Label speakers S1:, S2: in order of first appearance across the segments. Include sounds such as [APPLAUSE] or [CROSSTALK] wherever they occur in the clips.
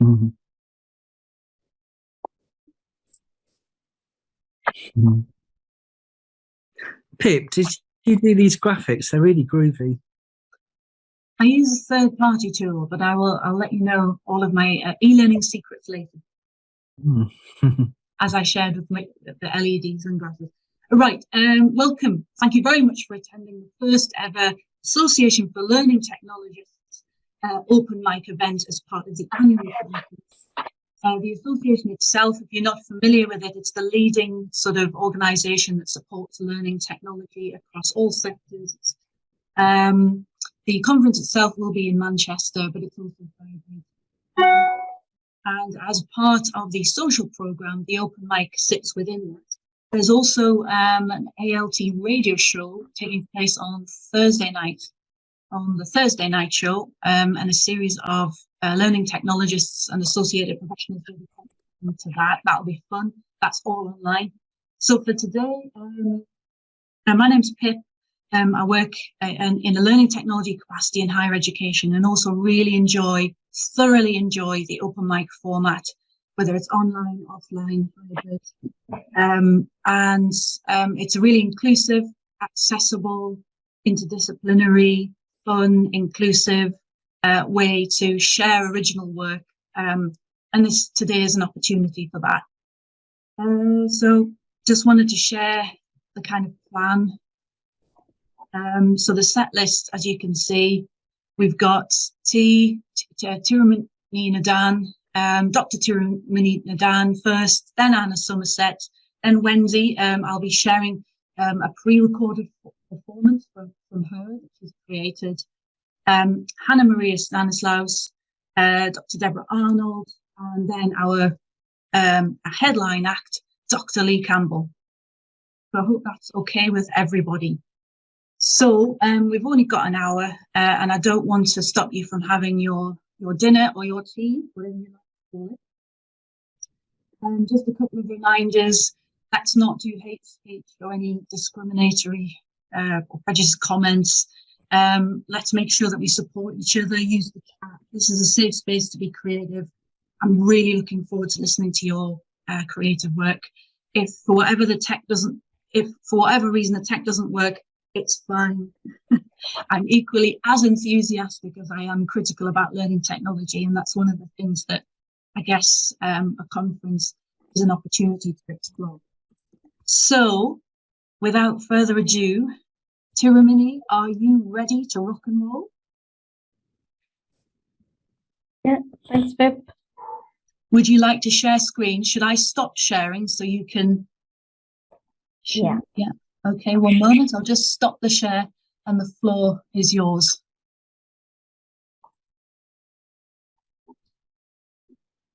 S1: Mhm. Mhm. Pip, did you do these graphics? They're really groovy.
S2: I use a third party tool, but I will, I'll let you know all of my uh, e-learning secrets later,
S1: Mm. [LAUGHS]
S2: as I shared with my, the LEDs and graphics. Right, um, welcome. Thank you very much for attending the first ever Association for Learning Technologists uh, open mic event as part of the annual conference. Uh, the association itself, if you're not familiar with it, it's the leading sort of organisation that supports learning technology across all sectors. Um, the conference itself will be in Manchester, but it's also very big. And as part of the social programme, the open mic sits within that. There's also um, an ALT radio show taking place on Thursday night, on the Thursday night show, um, and a series of uh, learning technologists and associated professionals will be to that. That'll be fun. That's all online. So for today, um, uh, my name's Pip. Um, I work uh, in, in a learning technology capacity in higher education and also really enjoy, thoroughly enjoy the open mic format, whether it's online, offline, hybrid. Um, and um, it's a really inclusive, accessible, interdisciplinary, fun, inclusive uh, way to share original work. Um, and this today is an opportunity for that. Uh, so just wanted to share the kind of plan um, so the set list, as you can see, we've got T, Tirumani Nadan, um, Dr. Tirumani Nadan first, then Anna Somerset, then Wendy. Um, I'll be sharing um, a pre-recorded performance from her that she's created. Um, Hannah Maria Stanislaus, uh, Dr. Deborah Arnold, and then our um, headline act, Dr. Lee Campbell. So I hope that's okay with everybody. So um, we've only got an hour uh, and I don't want to stop you from having your, your dinner or your tea, whatever you like to call it. Um, just a couple of reminders, let's not do hate speech or any discriminatory uh, or comments. Um, let's make sure that we support each other, use the chat. This is a safe space to be creative. I'm really looking forward to listening to your uh, creative work. If for whatever the tech doesn't, if for whatever reason the tech doesn't work, it's fine. [LAUGHS] I'm equally as enthusiastic as I am critical about learning technology. And that's one of the things that I guess um, a conference is an opportunity to explore. So without further ado, Tirumani, are you ready to rock and roll?
S3: Yeah, thanks, Pip.
S2: Would you like to share screen? Should I stop sharing so you can?
S3: Yeah.
S2: Yeah. Okay, one moment. I'll just stop the share and the floor is yours.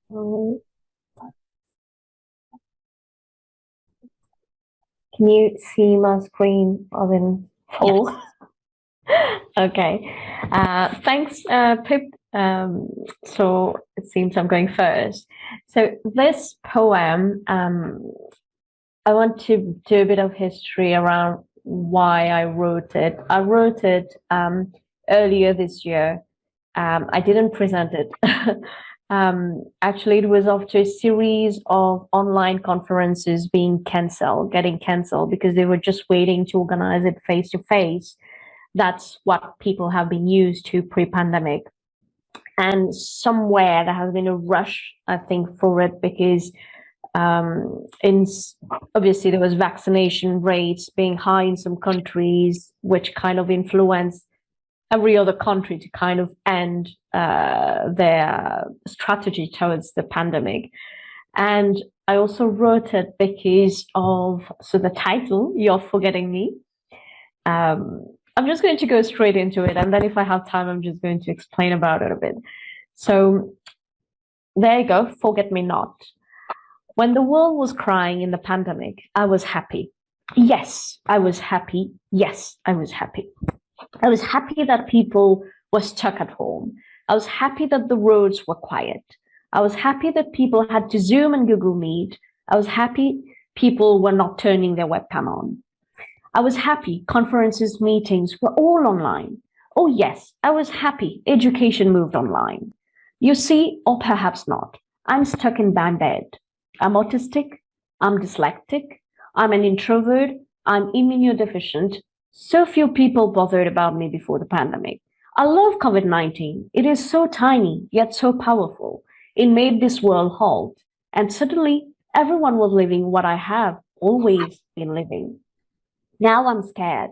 S3: Can you see my screen of Yes. [LAUGHS] okay. Uh, thanks, uh, Pip. Um, so it seems I'm going first. So this poem um, I want to do a bit of history around why I wrote it. I wrote it um, earlier this year. Um, I didn't present it. [LAUGHS] um, actually, it was after a series of online conferences being cancelled, getting cancelled because they were just waiting to organize it face to face. That's what people have been used to pre-pandemic. And somewhere there has been a rush, I think, for it because um, in obviously there was vaccination rates being high in some countries, which kind of influenced every other country to kind of end uh, their strategy towards the pandemic. And I also wrote it because of, so the title, You're Forgetting Me. Um, I'm just going to go straight into it. And then if I have time, I'm just going to explain about it a bit. So there you go, Forget Me Not. When the world was crying in the pandemic, I was happy. Yes, I was happy. Yes, I was happy. I was happy that people were stuck at home. I was happy that the roads were quiet. I was happy that people had to Zoom and Google Meet. I was happy people were not turning their webcam on. I was happy conferences, meetings were all online. Oh yes, I was happy education moved online. You see, or perhaps not, I'm stuck in my bed. I'm autistic, I'm dyslexic, I'm an introvert, I'm immunodeficient. So few people bothered about me before the pandemic. I love COVID-19. It is so tiny, yet so powerful. It made this world halt. And suddenly, everyone was living what I have always been living. Now I'm scared.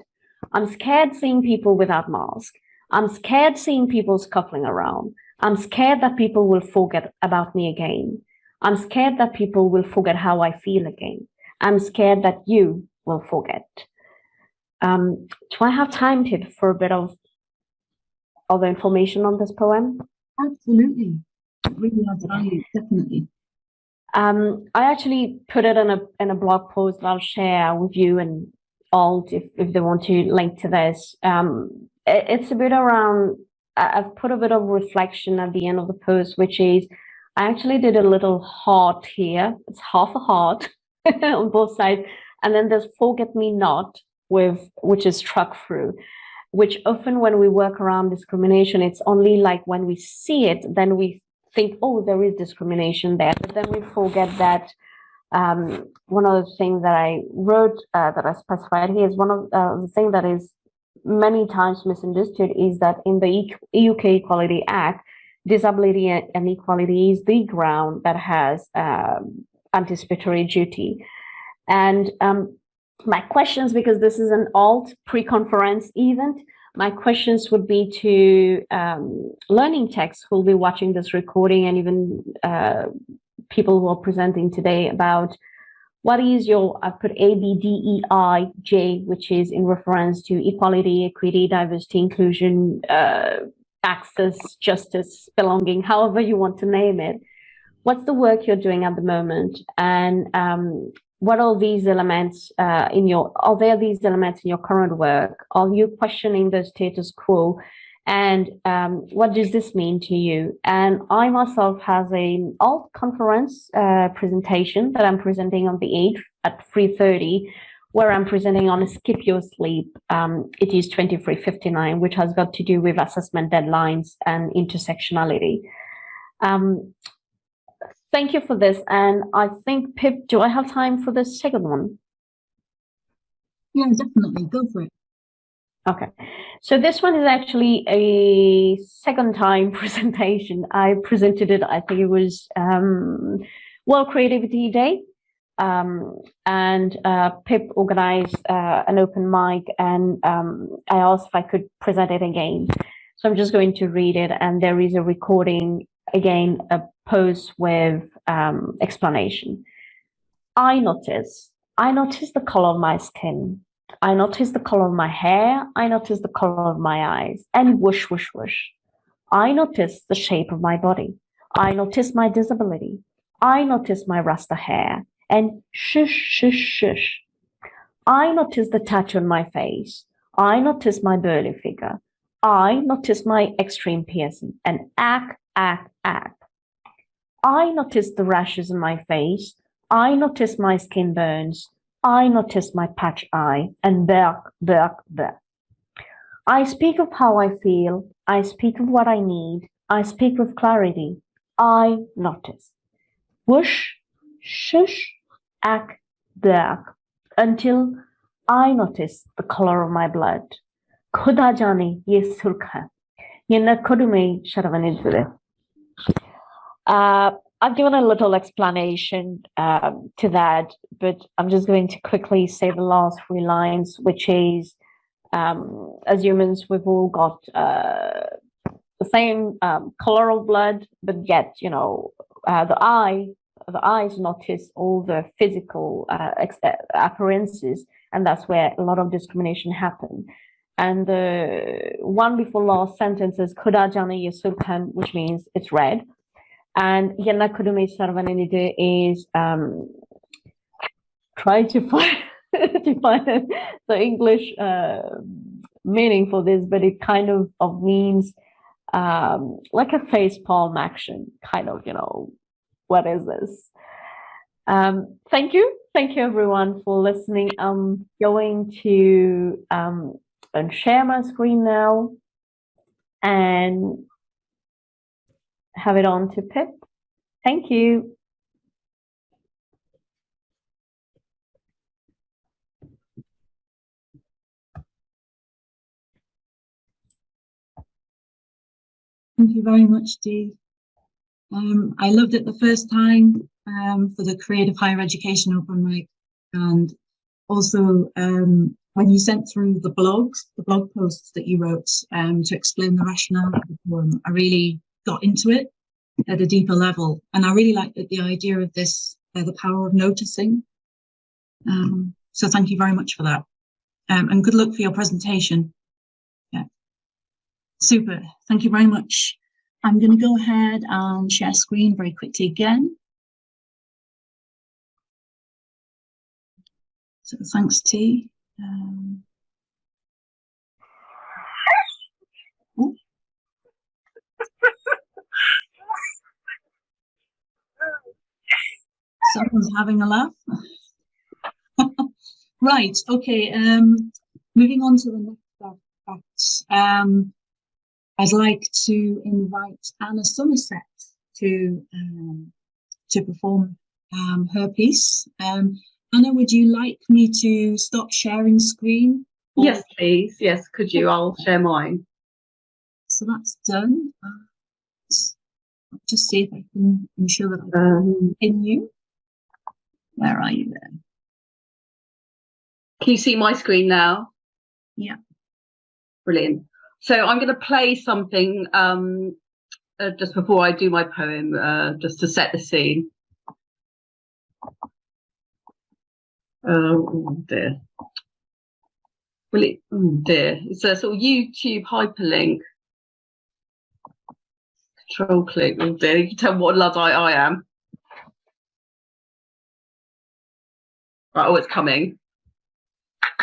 S3: I'm scared seeing people without masks. I'm scared seeing people scuffling around. I'm scared that people will forget about me again. I'm scared that people will forget how I feel again. I'm scared that you will forget. Um, do I have time to for a bit of other information on this poem?
S2: Absolutely. It really adds value, definitely.
S3: Um, I actually put it in a in a blog post that I'll share with you and all if, if they want to link to this. Um, it, it's a bit around, I've put a bit of reflection at the end of the post, which is I actually did a little heart here. It's half a heart [LAUGHS] on both sides. And then there's forget me not with, which is struck through, which often when we work around discrimination, it's only like when we see it, then we think, oh, there is discrimination there. But then we forget that um, one of the things that I wrote uh, that I specified here is one of uh, the things that is many times misunderstood is that in the UK Equality Act, disability and equality is the ground that has um, anticipatory duty. And um, my questions, because this is an alt pre-conference event, my questions would be to um, learning techs who will be watching this recording and even uh, people who are presenting today about what is your, I put A, B, D, E, I, J, which is in reference to equality, equity, diversity, inclusion, uh, access, justice, belonging, however you want to name it. What's the work you're doing at the moment? And um, what are these elements uh, in your, are there these elements in your current work? Are you questioning the status quo? And um, what does this mean to you? And I myself has a alt conference uh, presentation that I'm presenting on the 8th at 3.30, where I'm presenting on skip your sleep. Um, it is 2359, which has got to do with assessment deadlines and intersectionality. Um, thank you for this. And I think, Pip, do I have time for the second one?
S2: Yeah, definitely. Go for it.
S3: Okay, so this one is actually a second time [LAUGHS] presentation. I presented it, I think it was um, World Creativity Day. Um, and uh, Pip organized uh, an open mic and um, I asked if I could present it again. So I'm just going to read it and there is a recording, again, a post with um, explanation. I notice, I notice the color of my skin. I notice the color of my hair. I notice the color of my eyes and whoosh, whoosh, whoosh. I notice the shape of my body. I notice my disability. I notice my rasta hair and shush, shush, shush. I notice the tattoo on my face. I notice my burly figure. I notice my extreme piercing and ack, ack, ack. I notice the rashes on my face. I notice my skin burns. I notice my patch eye and back, back, back. I speak of how I feel. I speak of what I need. I speak with clarity. I notice. Whoosh, shush, ack, back, until I notice the color of my blood. खुदा जाने ये सुर्ख है ये न खुद में शर्वनित uh, I've given a little explanation um, to that, but I'm just going to quickly say the last three lines, which is, um, as humans, we've all got uh, the same um, color of blood, but yet, you know, uh, the eye, the eyes notice all the physical uh, uh appearances, and that's where a lot of discrimination happen. And the one before last sentence is Kuda Yesulkan, which means it's red. And Yana Kudumi Sarvananide is um, try to find [LAUGHS] to find the English uh, meaning for this, but it kind of, of means um, like a face palm action, kind of, you know, what is this? Um, thank you. Thank you everyone for listening. I'm going to um, share my screen now and have it on to Pip. Thank you.
S2: Thank you very much, Dee. Um, I loved it the first time um, for the Creative Higher Education Open Mic and also um, when you sent through the blogs, the blog posts that you wrote um, to explain the rationale of the poem, I really got into it at a deeper level. And I really liked the idea of this, uh, the power of noticing. Um, so thank you very much for that. Um, and good luck for your presentation. Yeah. Super. Thank you very much. I'm going to go ahead and share screen very quickly again. So thanks, T. Um. [LAUGHS] Someone's having a laugh. [LAUGHS] right, okay, um, moving on to the next fact. Um, I'd like to invite Anna Somerset to um, to perform um, her piece. Um, Anna, would you like me to stop sharing screen?
S4: Or... Yes, please. Yes, could you? I'll share mine.
S2: So that's done. Uh, just see if I can ensure that I can um, you. Where are you then?
S4: Can you see my screen now?
S2: Yeah.
S4: Brilliant. So I'm going to play something um, uh, just before I do my poem, uh, just to set the scene. Um, oh dear. Will it? Oh dear. It's a sort of YouTube hyperlink. Control click. Oh dear. You can tell what Luddite I am. Right. Oh, it's coming.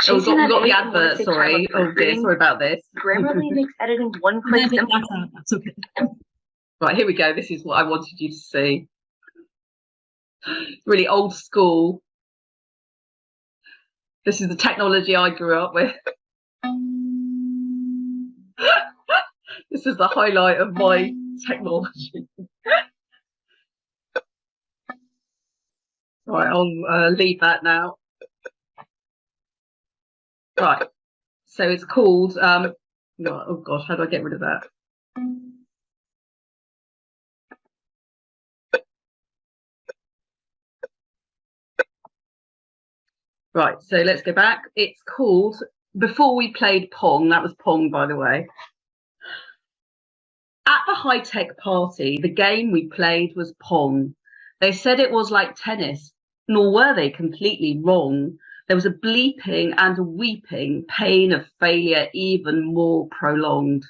S4: oh, we've got, got the advert. Sorry. Oh dear. Sorry about this.
S5: Grammarly [LAUGHS] makes editing one click simple.
S2: That's okay.
S4: Right. Here we go. This is what I wanted you to see. Really old school this is the technology I grew up with. [LAUGHS] this is the highlight of my technology. [LAUGHS] right, I'll uh, leave that now. Right, so it's called, um, oh gosh, how do I get rid of that? Right, so let's go back. It's called, before we played Pong, that was Pong, by the way. At the high tech party, the game we played was Pong. They said it was like tennis, nor were they completely wrong. There was a bleeping and a weeping, pain of failure even more prolonged.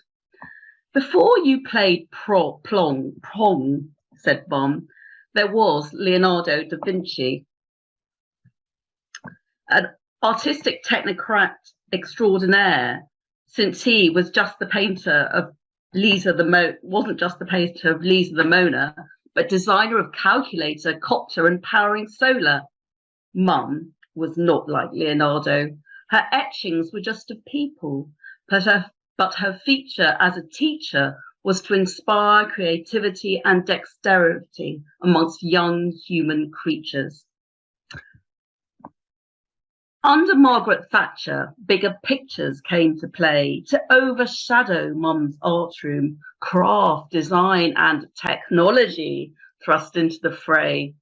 S4: Before you played pro, plong, Pong, said Mum, there was Leonardo da Vinci an artistic technocrat extraordinaire, since he was just the painter of Lisa the Mo wasn't just the painter of Lisa the Mona, but designer of calculator, copter, and powering solar. Mum was not like Leonardo. Her etchings were just of people, but her, but her feature as a teacher was to inspire creativity and dexterity amongst young human creatures. Under Margaret Thatcher, bigger pictures came to play to overshadow Mum's art room. Craft, design, and technology thrust into the fray.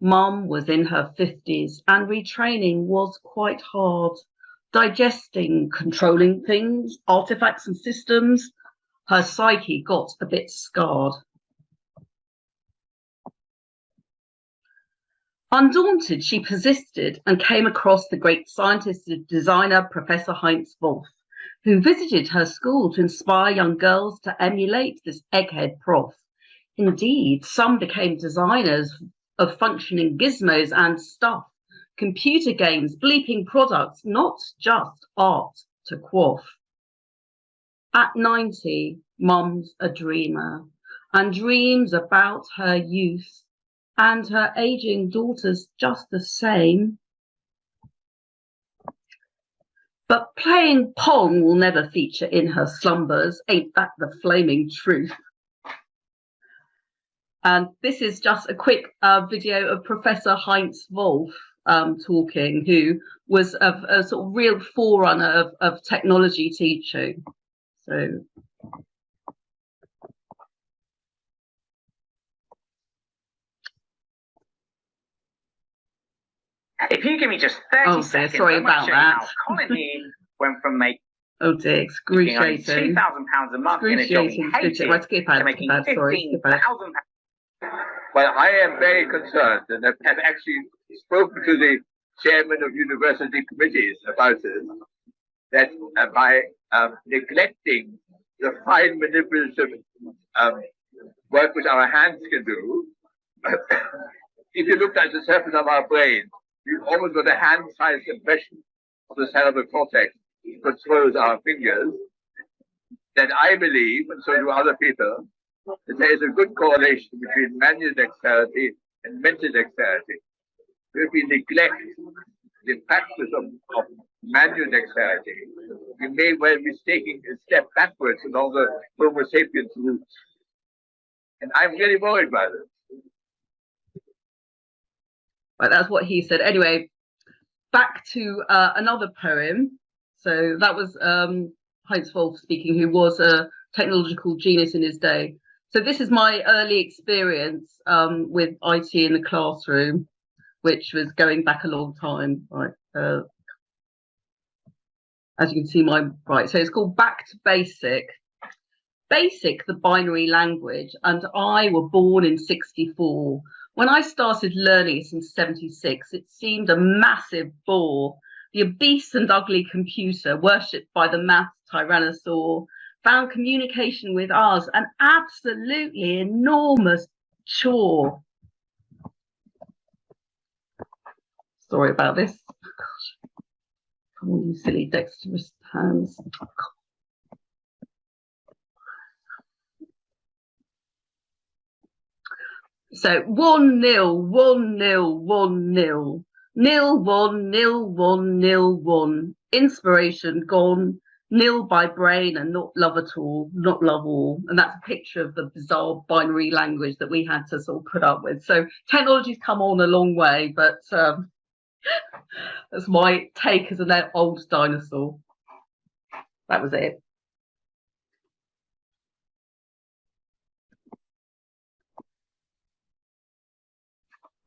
S4: Mum was in her 50s and retraining was quite hard. Digesting, controlling things, artifacts and systems, her psyche got a bit scarred. Undaunted, she persisted and came across the great scientist and designer Professor Heinz Wolff, who visited her school to inspire young girls to emulate this egghead prof. Indeed, some became designers of functioning gizmos and stuff, computer games, bleeping products, not just art to quaff. At 90, Mum's a dreamer and dreams about her youth and her aging daughter's just the same. But playing Pong will never feature in her slumbers, ain't that the flaming truth? And this is just a quick uh, video of Professor Heinz Wolff um, talking, who was a, a, sort of real forerunner of, of technology teaching. So
S6: If you give me just 30
S4: Oh, dear,
S6: seconds,
S4: sorry
S6: I'm gonna
S4: about
S6: show you how
S4: that.
S6: Colin Dean [LAUGHS] went from making
S4: oh dear,
S6: only
S4: excruciating.
S6: £2,000 a month in a job he
S4: Excruciating.
S6: hated
S4: Right, skip
S6: to making
S4: skip ahead, sorry, skip
S6: £15,000
S7: Well, I am very concerned and have have actually spoken to the chairman of university committees about this, that uh, by um, neglecting the fine manipulative um, work which our hands can do, [COUGHS] if you look at the surface of our brain, you've always got a hand-sized impression of the cerebral cortex which controls our fingers, that I believe, and so do other people, that there is a good correlation between manual dexterity and mental dexterity. If we neglect the practice of, of manual dexterity, we may well be taking a step backwards along the Homo sapiens route. And I'm really worried about it.
S4: Right, that's what he said. Anyway, back to uh, another poem. So that was um, Heinz Wolff speaking, who was a technological genius in his day. So this is my early experience um, with IT in the classroom, which was going back a long time. Right, uh, as you can see, my right. So it's called Back to Basic. Basic, the binary language, and I were born in '64. When I started learning it in 76, it seemed a massive bore. The obese and ugly computer, worshipped by the math tyrannosaur, found communication with us an absolutely enormous chore. Sorry about this. Come on, you silly dexterous hands. So one nil, one nil, one nil, nil one, nil one, nil one. Inspiration gone, nil by brain and not love at all, not love all. And that's a picture of the bizarre binary language that we had to sort of put up with. So technology's come on a long way, but um, [LAUGHS] that's my take as an old dinosaur. That was it.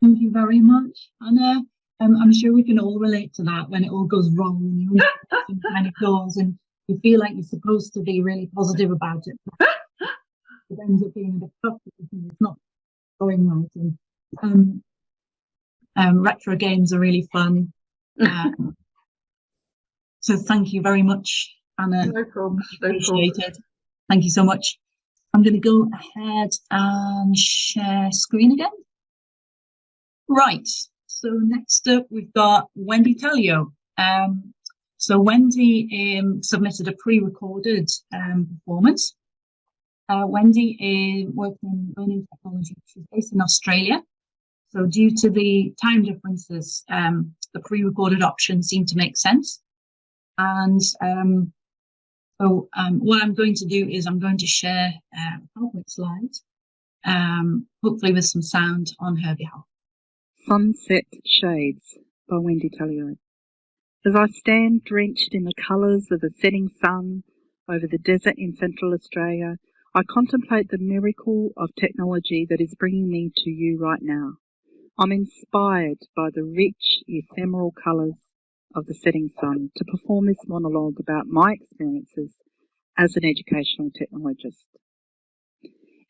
S2: Thank you very much, Anna. Um, I'm sure we can all relate to that when it all goes wrong and you [LAUGHS] kind of and you feel like you're supposed to be really positive about it. It ends up being a bit because it's not going right. And um, um, retro games are really fun. [LAUGHS] Um, so thank you very much, Anna.
S4: No problem. No problem.
S2: Appreciated. Thank you so much. I'm going to go ahead and share screen again. Right. So next up, we've got Wendy Taleo. Um, so Wendy um, submitted a pre-recorded um, performance. Uh, Wendy is working in learning technology. She's based in Australia. So due to the time differences, um, the pre-recorded option seemed to make sense. And um, so um, what I'm going to do is I'm going to share uh, PowerPoint slides, hopefully with some sound on her behalf.
S8: Sunset Shades by Wendy Taleo. As I stand drenched in the colours of the setting sun over the desert in central Australia, I contemplate the miracle of technology that is bringing me to you right now. I'm inspired by the rich, ephemeral colours of the setting sun to perform this monologue about my experiences as an educational technologist.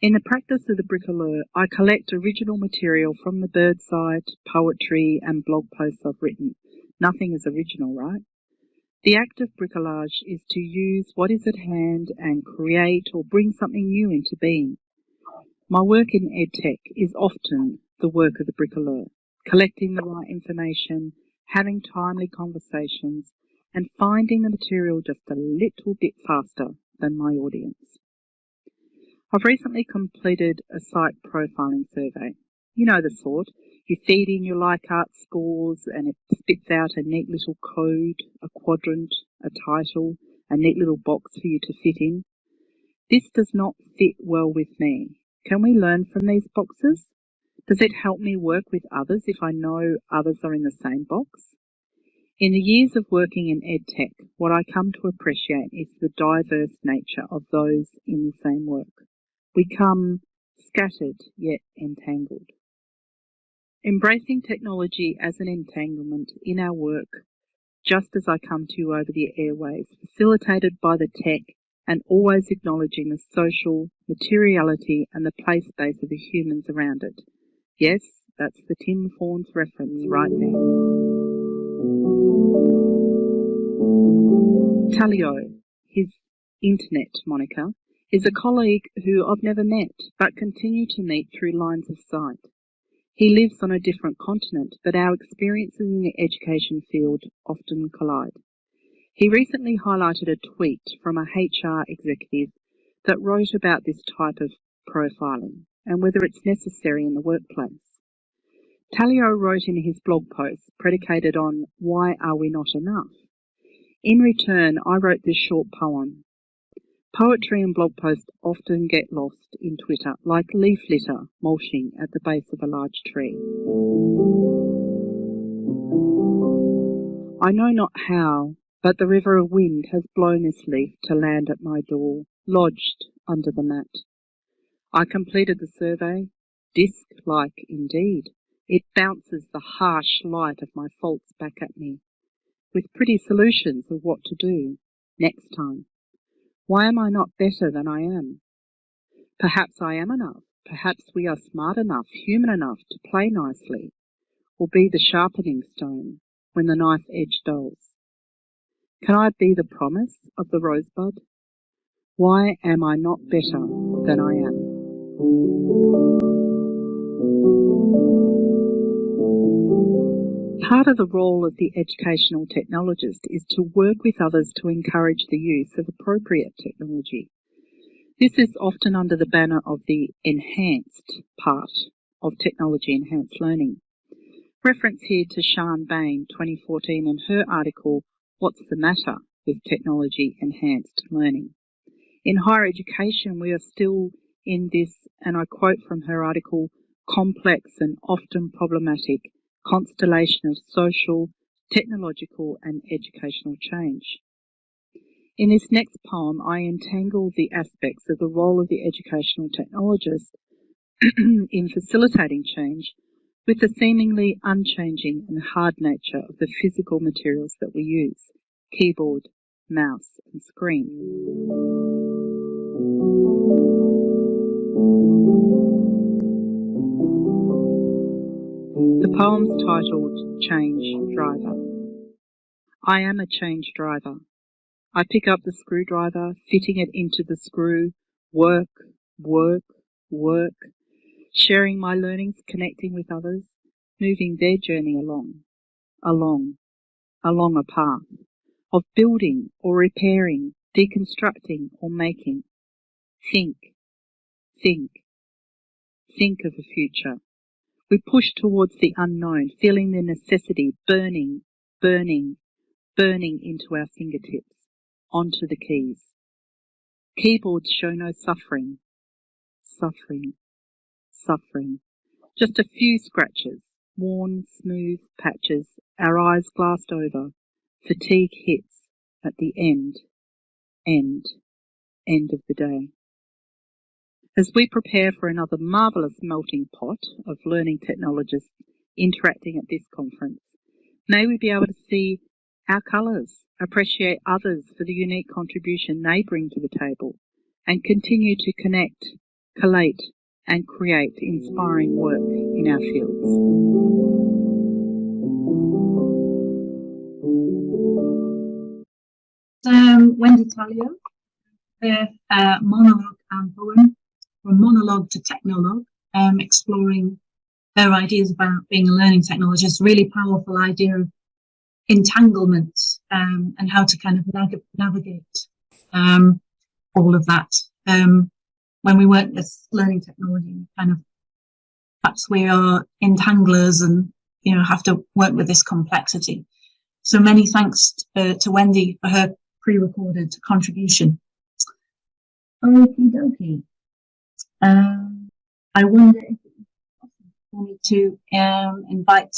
S8: In the practice of the bricoleur, I collect original material from the birdside, poetry, and blog posts I've written. Nothing is original, right? The act of bricolage is to use what is at hand and create or bring something new into being. My work in EdTech is often the work of the bricoleur, collecting the right information, having timely conversations, and finding the material just a little bit faster than my audience. I've recently completed a site profiling survey. You know the sort. You feed in your Likert scores and it spits out a neat little code, a quadrant, a title, a neat little box for you to fit in. This does not fit well with me. Can we learn from these boxes? Does it help me work with others if I know others are in the same box? In the years of working in EdTech, what I come to appreciate is the diverse nature of those in the same work. We come scattered yet entangled. Embracing technology as an entanglement in our work, just as I come to you over the airwaves, facilitated by the tech and always acknowledging the social, materiality and the play space of the humans around it. Yes, that's the Tim Fawns reference right there. Tellio, his internet moniker, is a colleague who I've never met but continue to meet through lines of sight. He lives on a different continent, but our experiences in the education field often collide. He recently highlighted a tweet from a HR executive that wrote about this type of profiling and whether it's necessary in the workplace. Tellio wrote in his blog post, predicated on Why Are We Not Enough? In return, I wrote this short poem. Poetry and blog posts often get lost in Twitter, like leaf litter mulching at the base of a large tree. I know not how, but the river of wind has blown this leaf to land at my door, lodged under the mat. I completed the survey, disc-like indeed, it bounces the harsh light of my faults back at me, with pretty solutions of what to do next time. Why am I not better than I am? Perhaps I am enough. Perhaps we are smart enough, human enough to play nicely, or be the sharpening stone when the knife edge dulls. Can I be the promise of the rosebud? Why am I not better than I am? Part of the role of the educational technologist is to work with others to encourage the use of appropriate technology. This is often under the banner of the enhanced part of technology enhanced learning. Reference here to Sian Bayne 2014 and her article, What's the Matter with Technology Enhanced Learning? In higher education, we are still in this, and I quote from her article, complex and often problematic constellation of social, technological and educational change. In this next poem, I entangle the aspects of the role of the educational technologist [CLEARS THROAT] in facilitating change with the seemingly unchanging and hard nature of the physical materials that we use, keyboard, mouse and screen. The poem's titled Change Driver. I am a change driver. I pick up the screwdriver, fitting it into the screw, work, work, work, sharing my learnings, connecting with others, moving their journey along, along, along a path of building or repairing, deconstructing or making. Think, think, think of a future we push towards the unknown, feeling the necessity burning, burning, burning into our fingertips, onto the keys. Keyboards show no suffering, suffering, suffering. Just a few scratches, worn, smooth patches, our eyes glassed over. Fatigue hits at the end, end, end of the day. As we prepare for another marvellous melting pot of learning technologists interacting at this conference, may we be able to see our colours, appreciate others for the unique contribution they bring to the table, and continue to connect, collate, and create inspiring work in our fields.
S2: Wendy Taleo, with uh, monologue and poem from monologue to technologue, um, exploring her ideas about being a learning technologist, really powerful idea of entanglement um, and how to kind of nav navigate um, all of that. Um, when we work with learning technology, kind of perhaps we are entanglers and you know have to work with this complexity. So many thanks uh, to Wendy for her pre-recorded contribution. Okie dokie. Um, I wonder if it's possible for me to um, invite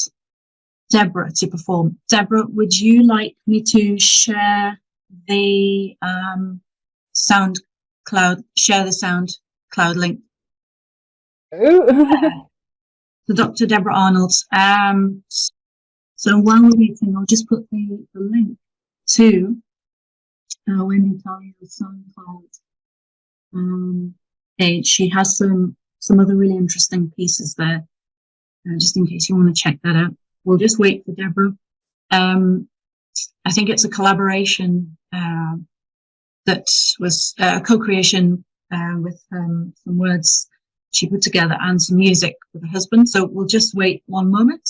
S2: Deborah to perform. Deborah, would you like me to share the um, sound cloud, share the sound cloud link?
S3: Ooh. [LAUGHS]
S2: to Dr. Deborah Arnold. Um, so while we're waiting, I'll just put the, the link to uh, Wendy Taleo's SoundCloud um, page. She has some some other really interesting pieces there, uh, just in case you want to check that out. We'll just wait for Deborah. Um, I think it's a collaboration uh, that was a co-creation uh, with um, some words she put together and some music with her husband. So we'll just wait one moment.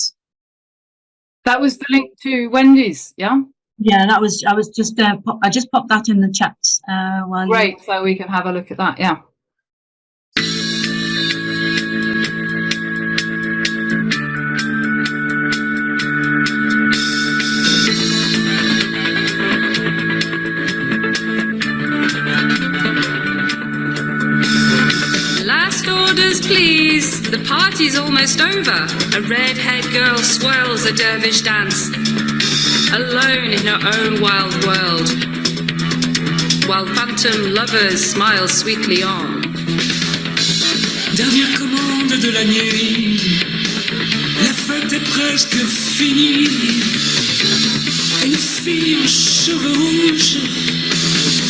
S9: That was the link to Wendy's, yeah?
S2: Yeah, that was, I was just, uh, pop, I just popped that in the chat. Uh, while you-
S9: Great, so we can have a look at that, yeah.
S10: The party's almost over. A red-haired girl swirls a dervish dance, alone in her own wild world, while phantom lovers smile sweetly on.
S11: Dernière commande de la nuit, la fête est presque finie. Une fille aux cheveux rouges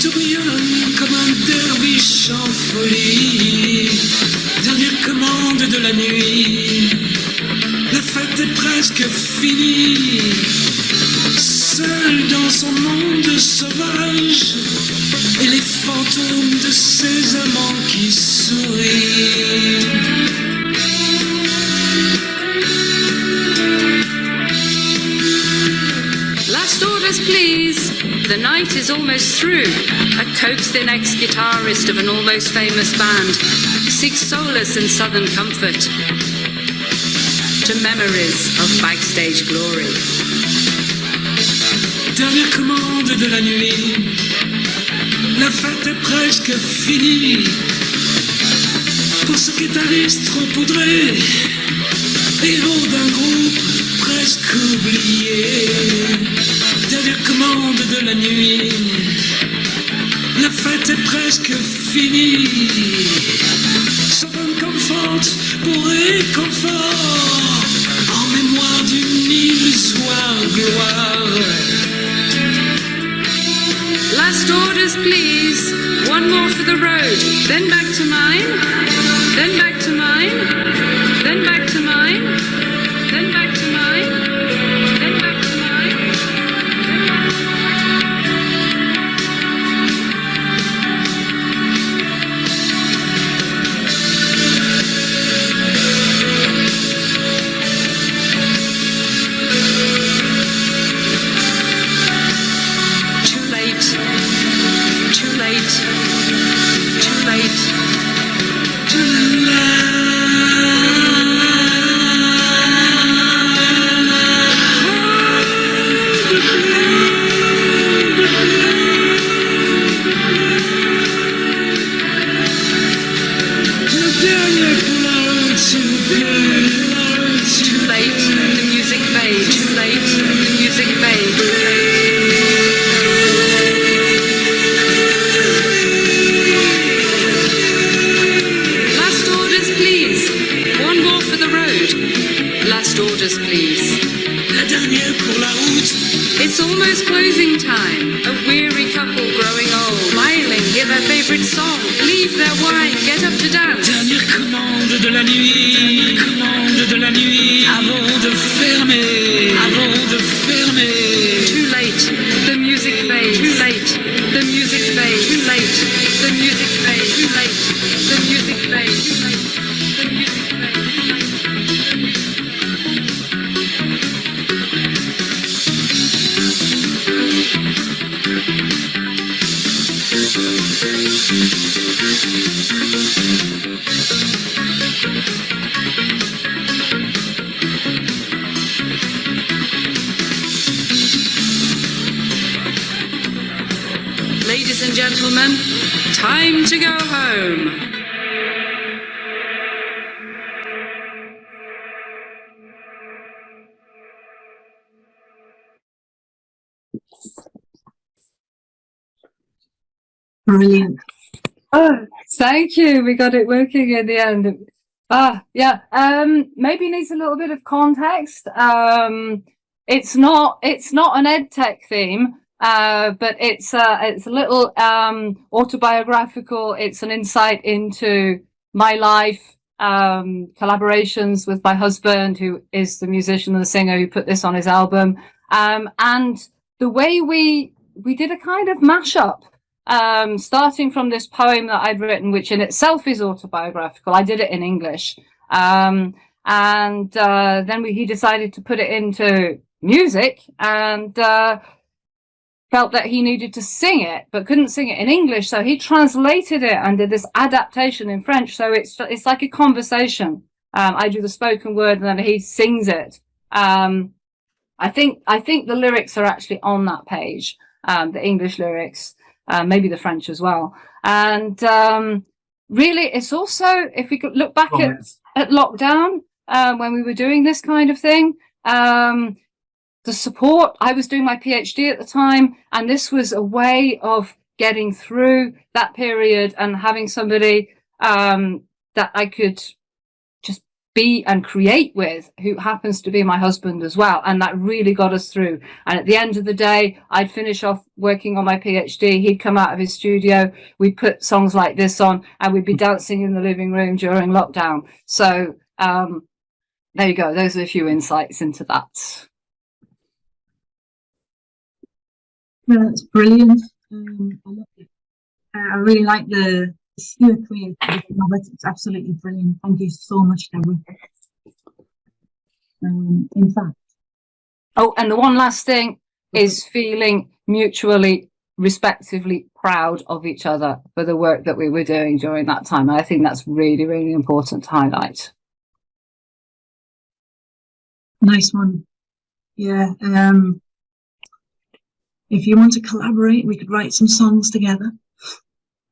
S11: tourbillonne comme un derviche en folie. Dernière commande de la nuit, la fête est presque finie. Seule dans son monde sauvage, et les fantômes de ses amants qui sourient.
S10: Last orders, please. The night is almost through. A coaxed-in ex-guitarist of an almost famous band seeks solace and southern comfort to memories of backstage glory.
S11: Dernière commande de la nuit, la fête est presque finie. Pour ce guitariste trop poudré, héros d'un groupe presque oublié. Dernière commande de la nuit, la fête est presque finie. Southern Comfort pour réconfort, en mémoire d'une illusoire gloire.
S10: Last orders, please. One more for the road. Then back to mine. Then back to mine. Then back
S9: thank you. We got it working in the end. Ah, yeah. Um, maybe needs a little bit of context. Um, it's not it's not an ed tech theme, uh, but it's uh, it's a little um, autobiographical. It's an insight into my life, um, collaborations with my husband, who is the musician and the singer who put this on his album, um, and the way we we did a kind of mashup um, starting from this poem that I'd written, which in itself is autobiographical. I did it in English. Um, and uh, then we, he decided to put it into music and uh, felt that he needed to sing it, but couldn't sing it in English. So he translated it and did this adaptation in French. So it's, it's like a conversation. Um, I do the spoken word and then he sings it. Um, I think, I think the lyrics are actually on that page, um, the English lyrics uh, maybe the French as well. And um, really, it's also, if we could look back at, at lockdown, uh, when we were doing this kind of thing, um, the support, I was doing my PhD at the time, and this was a way of getting through that period and having somebody um, that I could be and create with who happens to be my husband as well. And that really got us through. And at the end of the day I'd finish off working on my PhD he'd come out of his studio. We'd put songs like this on and we'd be dancing in the living room during lockdown. So um, there you go. Those are a few insights into that.
S2: Yeah, that's brilliant. Um, I, love it. Uh, I really like the sheer creativity It's absolutely brilliant. Thank you so much, Deborah. Um, in fact.
S9: Oh, and the one last thing is feeling mutually respectively proud of each other for the work that we were doing during that time. And I think that's really, really important to highlight.
S2: Nice one. Yeah. Um, if you want to collaborate, we could write some songs together.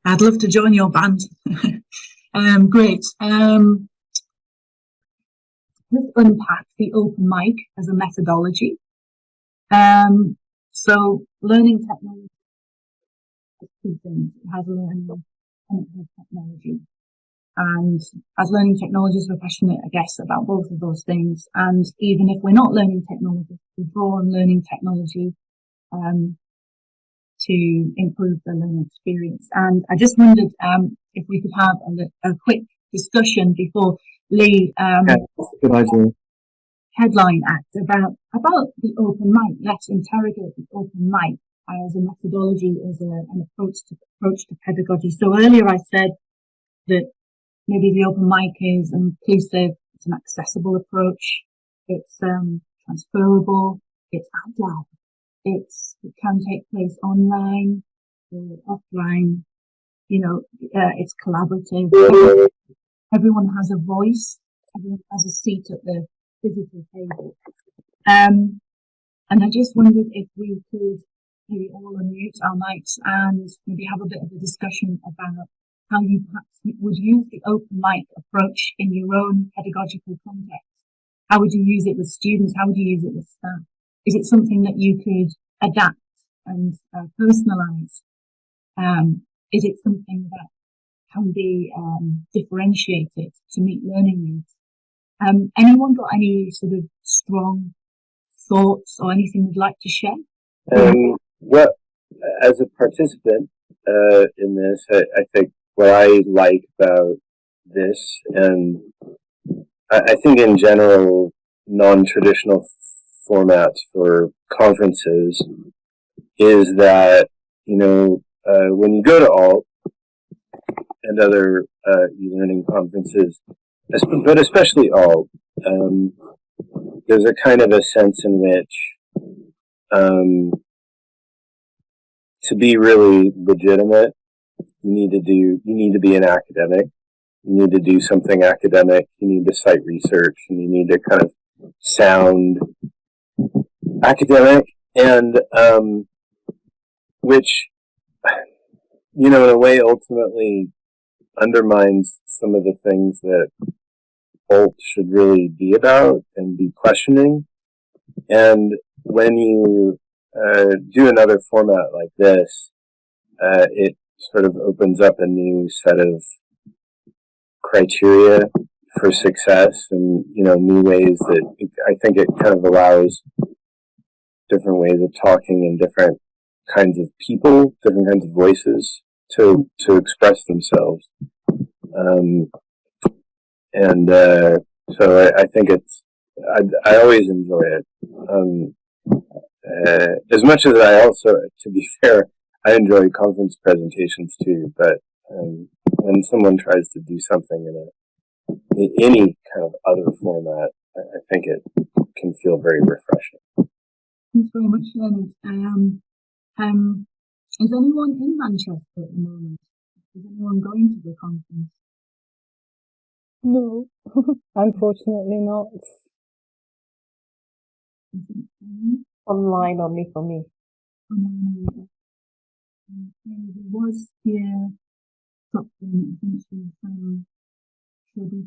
S2: I'd love to join your band. [LAUGHS] um, great. Um, let's unpack the open mic as a methodology. Um, so learning technology two things. It has learning and it has technology. And as learning technologists, we're passionate, I guess, about both of those things. And even if we're not learning technology, we draw on learning technology um, to improve the learning experience. And I just wondered um, if we could have a, a quick discussion before Lee um,
S1: yeah, good idea.
S2: headline act about about the open mic. Let's interrogate the open mic as a methodology, as a, an approach to approach to pedagogy. So earlier I said that maybe the open mic is inclusive, it's an accessible approach, it's um, transferable, it's agile, it's, it can take place online, or offline. You know, uh, it's collaborative. Everyone has a voice. Everyone has a seat at the physical table. Um, and I just wondered if we could maybe all unmute our mics and maybe have a bit of a discussion about how you perhaps would use the open mic approach in your own pedagogical context. How would you use it with students? How would you use it with staff? Is it something that you could adapt and uh, personalize? Um, is it something that can be um, differentiated to meet learning needs? Um, anyone got any sort of strong thoughts or anything you'd like to share?
S12: Um, well, as a participant uh, in this, I, I, think what I like about this, and I, I think in general, non-traditional formats for conferences is that, you know, uh, when you go to ALT and other uh, e-learning conferences, but especially ALT, um, there's a kind of a sense in which um, to be really legitimate, you need to do, you need to be an academic. You need to do something academic. You need to cite research and you need to kind of sound academic and um, which you know in a way ultimately undermines some of the things that alt should really be about and be questioning. And when you uh, do another format like this uh, it sort of opens up a new set of criteria for success and you know new ways that I think it kind of allows different ways of talking and different kinds of people, different kinds of voices to to express themselves. Um, and uh, so I, I, think it's I, I always enjoy it. Um, uh, as much as I also, to be [LAUGHS] fair, I enjoy conference presentations too. But um, when someone tries to do something in a in any kind of other format, I, I think it can feel very refreshing.
S2: Thanks very much, Leonard. Um, um, is anyone in Manchester at the moment? Is anyone going to the conference?
S13: No, [LAUGHS] unfortunately not.
S3: Online only for me.
S2: Um, there was here something essentially from Shelby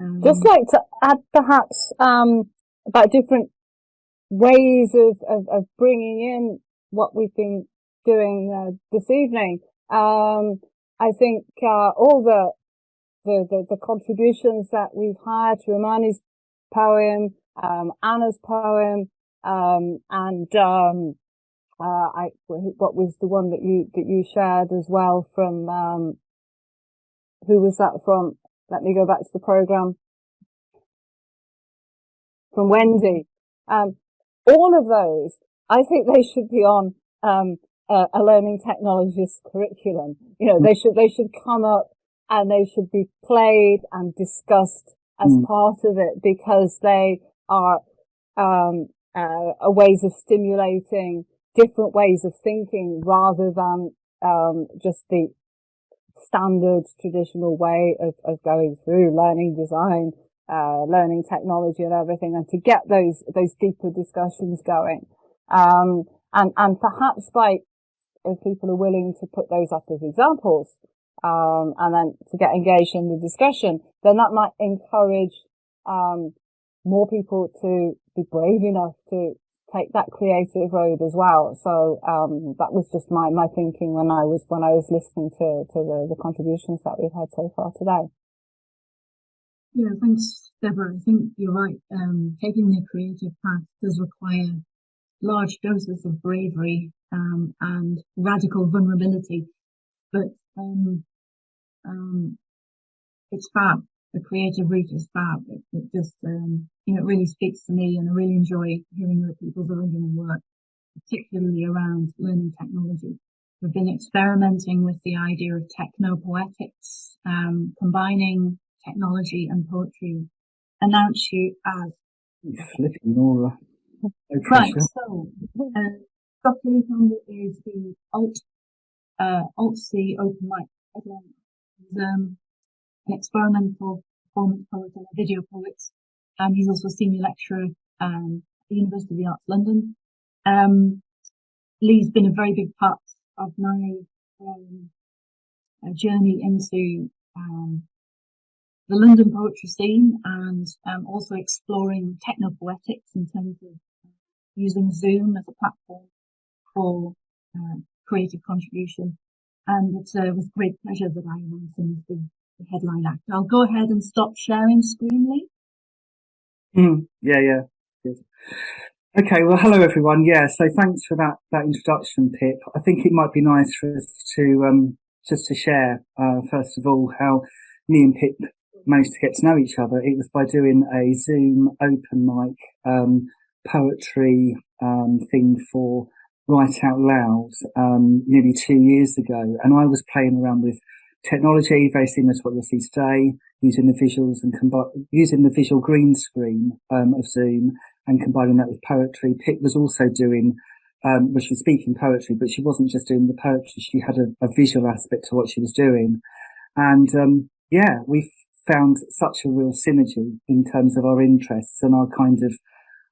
S13: um, Just like to add perhaps um, about different ways of, of, of, bringing in what we've been doing uh, this evening. Um, I think uh, all the the, the, the contributions that we've had to Romani's poem, um, Anna's poem, um, and, um, uh, I, what was the one that you, that you shared as well from, who was that from? Let me go back to the program. From Wendy. Um, all of those, I think they should be on, um, a, a learning technologist curriculum. You know, they should, they should come up and they should be played and discussed as mm. part of it because they are um, uh, ways of stimulating different ways of thinking rather than um, just the standard traditional way of, of going through learning design, uh, learning technology and everything and to get those, those deeper discussions going. Um, and, and perhaps by, if people are willing to put those up as examples, um, and then to get engaged in the discussion, then that might encourage um, more people to be brave enough to take that creative road as well. So um, that was just my my thinking when I was when I was listening to to the, the contributions that we've had so far today.
S2: Yeah, thanks, Deborah. I think you're right. Um, taking the creative path does require large doses of bravery um, and radical vulnerability. But um, um, it's fab. The creative route is fab. It, it just, um, you know, it really speaks to me and I really enjoy hearing other people's original work, particularly around learning technology. We've been experimenting with the idea of techno-poetics, um, combining technology and poetry. Announce you as
S1: flipping Nora.
S2: right, so uh, Dr. Lee is the Alt uh, Alt-C open mic headline He's um, an experimental performance poet and a video poet. Um, he's also a senior lecturer um, at the University of the Arts London. Um, Lee's been a very big part of my um, uh, journey into um, the London poetry scene and also exploring techno poetics in terms of uh, using Zoom as a platform for uh, creative contribution and it's uh, great pleasure that I him as the, the, headline act. I'll go ahead and stop sharing screen, Lee.
S1: Mm, yeah, yeah. Good. Okay, well, hello everyone. Yeah, so thanks for that that introduction, Pip. I think it might be nice for us to um, just to share uh, first of all how me and Pip managed to get to know each other. It was by doing a Zoom open mic um, poetry um, thing for Write Out Loud um, nearly two years ago, and I was playing around with technology, very similar to what you'll see today, using the visuals and combi- using the visual green screen um, of Zoom and combining that with poetry. Pip was also doing, um, well, she was speaking poetry, but she wasn't just doing the poetry; she had a, a visual aspect to what she was doing, and um, yeah, we found such a real synergy in terms of our interests and our kind of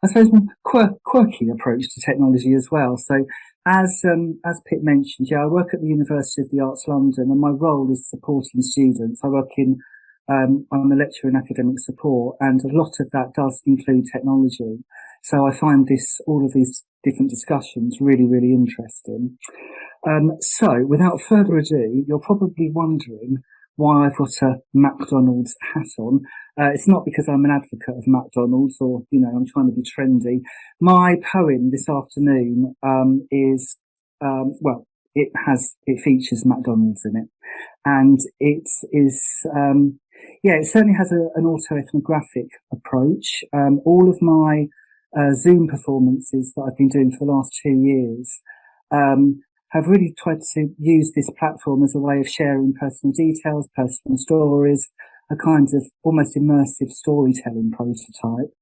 S1: I suppose, quirk, quirky approach to technology as well. So as, um, as Pip mentioned, yeah, I work at the University of the Arts London and my role is supporting students. I work in, um, I'm a lecturer in academic support and a lot of that does include technology. So I find this, all of these different discussions really, really interesting. Um, so, without further ado, you're probably wondering why I've got a McDonald's hat on. Uh, it's not because I'm an advocate of McDonald's or, you know, I'm trying to be trendy. My poem this afternoon um, is, um, well, it has, it features McDonald's in it. And it is, um, yeah, it certainly has a, an auto-ethnographic approach. Um, all of my uh, Zoom performances that I've been doing for the last two years um, have really tried to use this platform as a way of sharing personal details, personal stories, a kind of almost immersive storytelling prototype.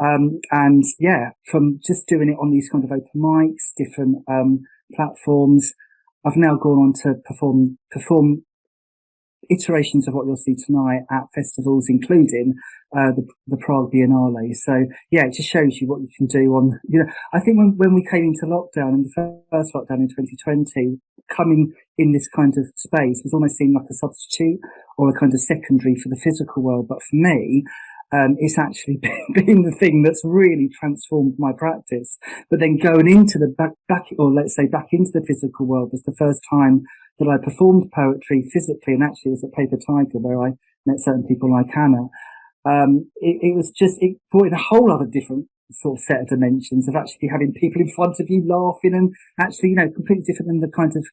S1: Um, and yeah, from just doing it on these kind of open mics, different um, platforms, I've now gone on to perform perform iterations of what you'll see tonight at festivals, including uh, the, the Prague Biennale. So yeah, it just shows you what you can do on, you know, I think when, when we came into lockdown in the first lockdown in 2020, coming in this kind of space was almost seen like a substitute or a kind of secondary for the physical world. But for me, um, it's actually [LAUGHS] been the thing that's really transformed my practice. But then going into the back, back, or let's say back into the physical world was the first time that I performed poetry physically, and actually it was at Paper Tiger where I met certain people like Anna. Um, it, it was just it brought in a whole other different sort of set of dimensions of actually having people in front of you laughing and actually you know completely different than the kind of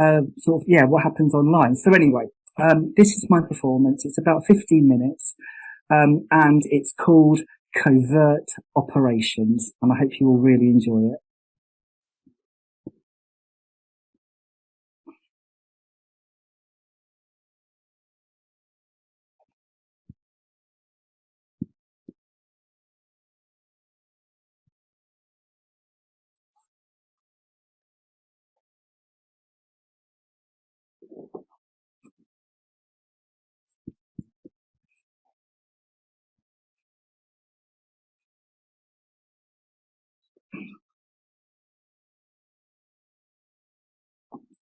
S1: uh, sort of yeah what happens online. So anyway, um, this is my performance. It's about 15 minutes. Um, and it's called Covert Operations, and I hope you will really enjoy it.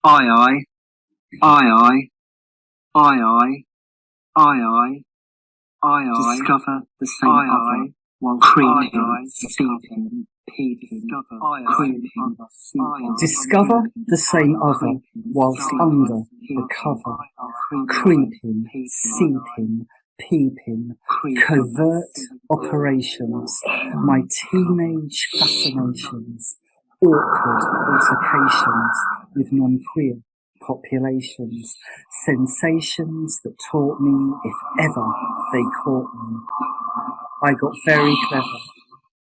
S1: I, I, I, I, I, I, I, I, discover the same I, other while creeping, seeping, peeping, creeping, discover the same other whilst under the cover, creeping, seeping, peeping, covert operations, my teenage fascinations, awkward altercations with non-queer populations, sensations that taught me if ever they caught me. I got very clever,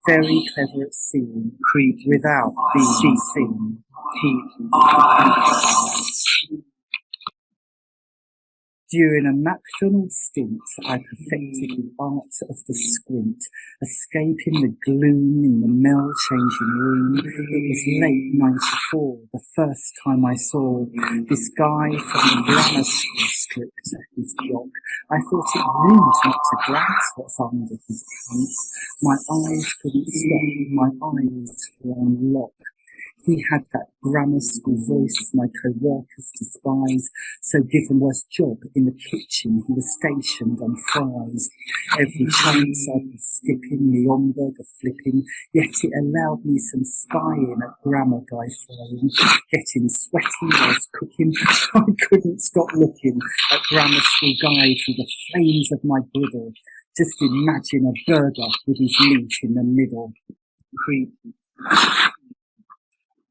S1: very clever at seeing without being seen. During a McDonald's stint, I perfected the art of the squint, escaping the gloom in the Mel-changing room. It was late 94, the first time I saw this guy from the grammar school stripped his jock. I thought it rude not to glance what's under his pants. My eyes couldn't stop, my eyes were on lock. He had that grammar school voice my co-workers despise, so given worst job in the kitchen, he was stationed on fries. Every chance I was skipping, the hamburger flipping, yet it allowed me some spying at grammar guy flying, getting sweaty whilst cooking. [LAUGHS] I couldn't stop looking at grammar school guy through the flames of my griddle. Just imagine a burger with his meat in the middle. Creepy.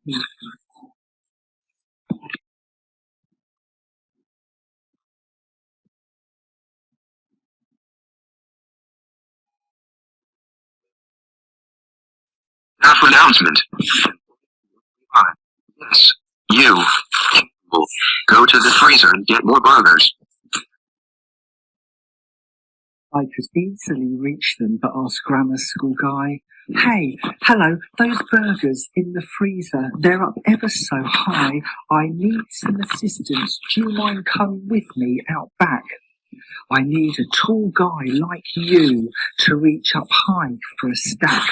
S14: For announcement. Ah, yes, you will go to the freezer and get more burgers.
S1: I could easily reach them, but ask grammar school guy, hmm. Hey, hello, those burgers in the freezer, they're up ever so high. I need some assistance. Do you mind coming with me out back? I need a tall guy like you to reach up high for a stack.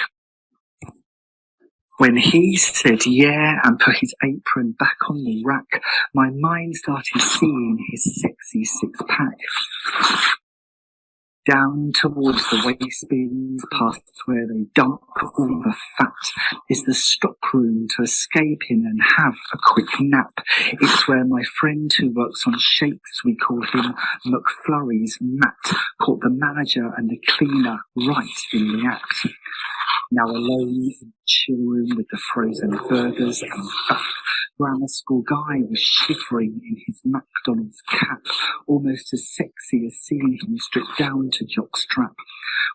S1: When he said yeah and put his apron back on the rack, my mind started seeing his sexy six pack. Down towards the waste bins, past where they dump all the fat, is the stockroom to escape in and have a quick nap. It's where my friend who works on shakes, we call him McFlurry's Matt, caught the manager and the cleaner right in the act. Now alone in the chill room with the frozen burgers and fat grammar school guy was shivering in his McDonald's cap, almost as sexy as seeing him stripped down to jockstrap.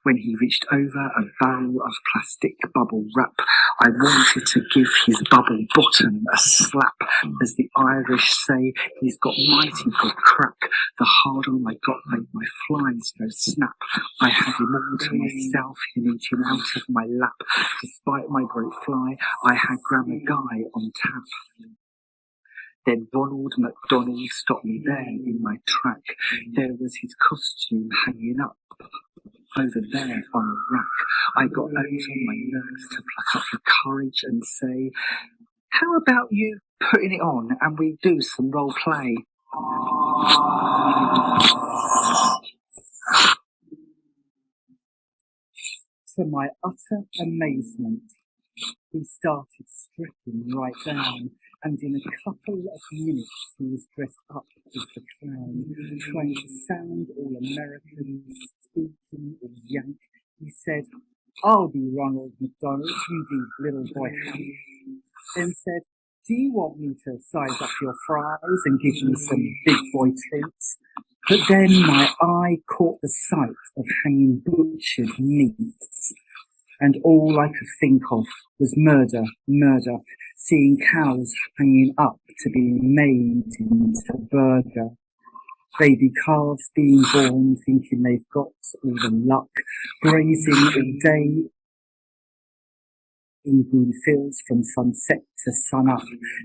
S1: When he reached over a barrel of plastic bubble wrap, I wanted to give his bubble bottom a slap. As the Irish say, he's got mighty good crack. The harder I got made my flies go snap. I had him all to myself, him eating out of my lap. Despite my great fly, I had Grammar Guy on tap. Then Ronald McDonald stopped me there in my track. There was his costume hanging up over there on a rack. I got on my nerves to pluck up the courage and say, how about you putting it on and we do some role play? To my utter amazement, he started stripping right down, and in a couple of minutes he was dressed up as the clown, trying to sound all American, speaking all yank. He said, I'll be Ronald McDonald, you be little boy. Then said, do you want me to size up your fries and give you some big boy treats? But then my eye caught the sight of hanging butchered meats and all I could think of was murder, murder, seeing cows hanging up to be made into burger. Baby calves being born thinking they've got all the luck, grazing all day. In green fields from sunset to sun up,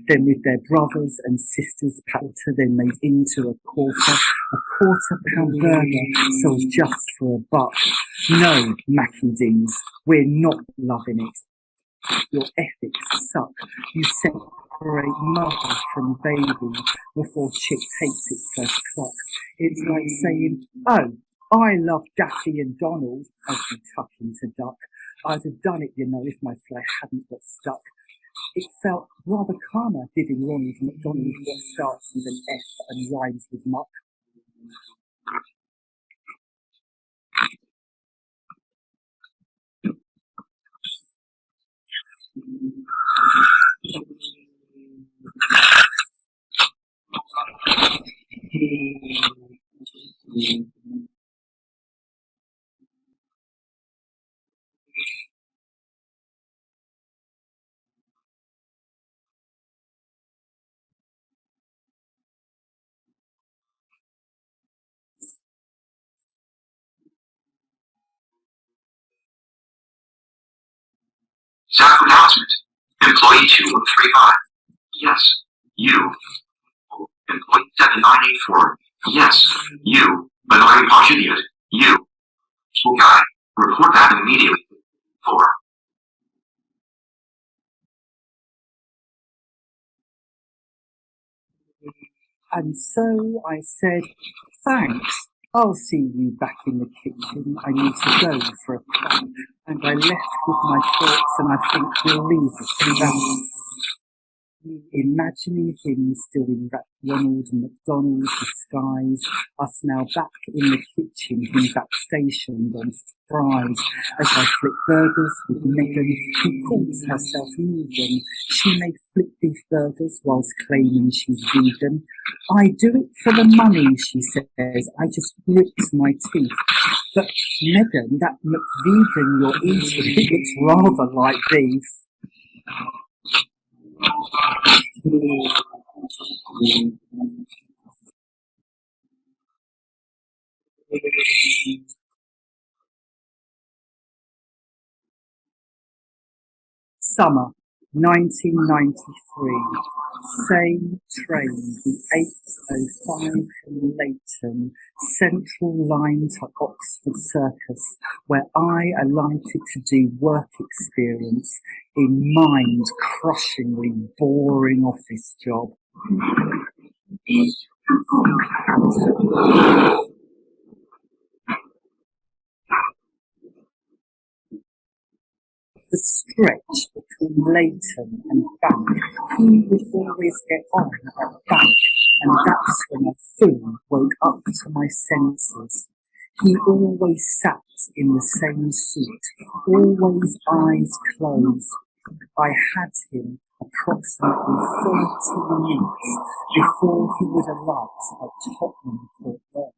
S1: then with their brothers and sisters patter then made into a quarter, a quarter pound burger sold just for a buck. No, Mackie Dings, we're not loving it. Your ethics suck. You separate mother from baby before chick takes its first cluck. It's like saying, oh, I love Daffy and Donald as we tuck into duck. I'd have done it, you know, if my flesh hadn't got stuck. It felt rather calmer giving Ronald McDonald what starts with an F and rhymes with muck.
S14: Zach announcement. Employee 2135. Yes. You. Employee 7984. Yes. You. Benoit Pachudiot. You. School guy. Report back immediately. 4.
S1: And so I said, thanks, I'll see you back in the kitchen. I need to go for a plan. And I left with my thoughts and I think we'll leave it that. Imagining him still in Ronald McDonald disguise, us now back in the kitchen, him back stationed on fries, as I flip burgers with Megan, who calls herself vegan, She may flip beef burgers whilst claiming she's vegan. I do it for the money, she says. I just grit my teeth. But Megan, that McVegan you're eating, [LAUGHS] it looks rather like beef. Summer 1993. Same train, the 805 from Leyton, Central Line to Oxford Circus, where I alighted to do work experience in mind-crushingly boring office job. The stretch between Leyton and Bank, he would always get on at Bank, and that's when I fully woke up to my senses. He always sat in the same seat, always eyes closed. I had him approximately 30 minutes before he would alight at Tottenham Court Road.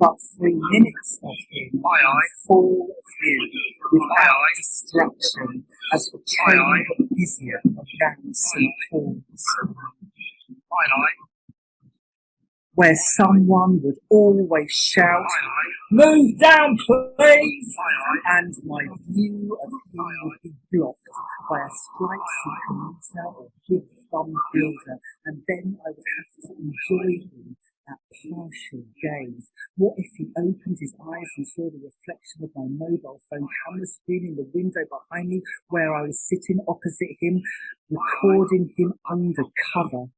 S1: But three minutes of him
S15: aye.
S1: full view without distraction as the train got busier around St Paul's. Where someone would always shout, Move down, please! And my view of him would be blocked by a slightly commuter or big thumbed builder, and then I would have to enjoy him that partial gaze. What if he opened his eyes and saw the reflection of my mobile phone camera screen in the window behind me where I was sitting opposite him, recording him undercover?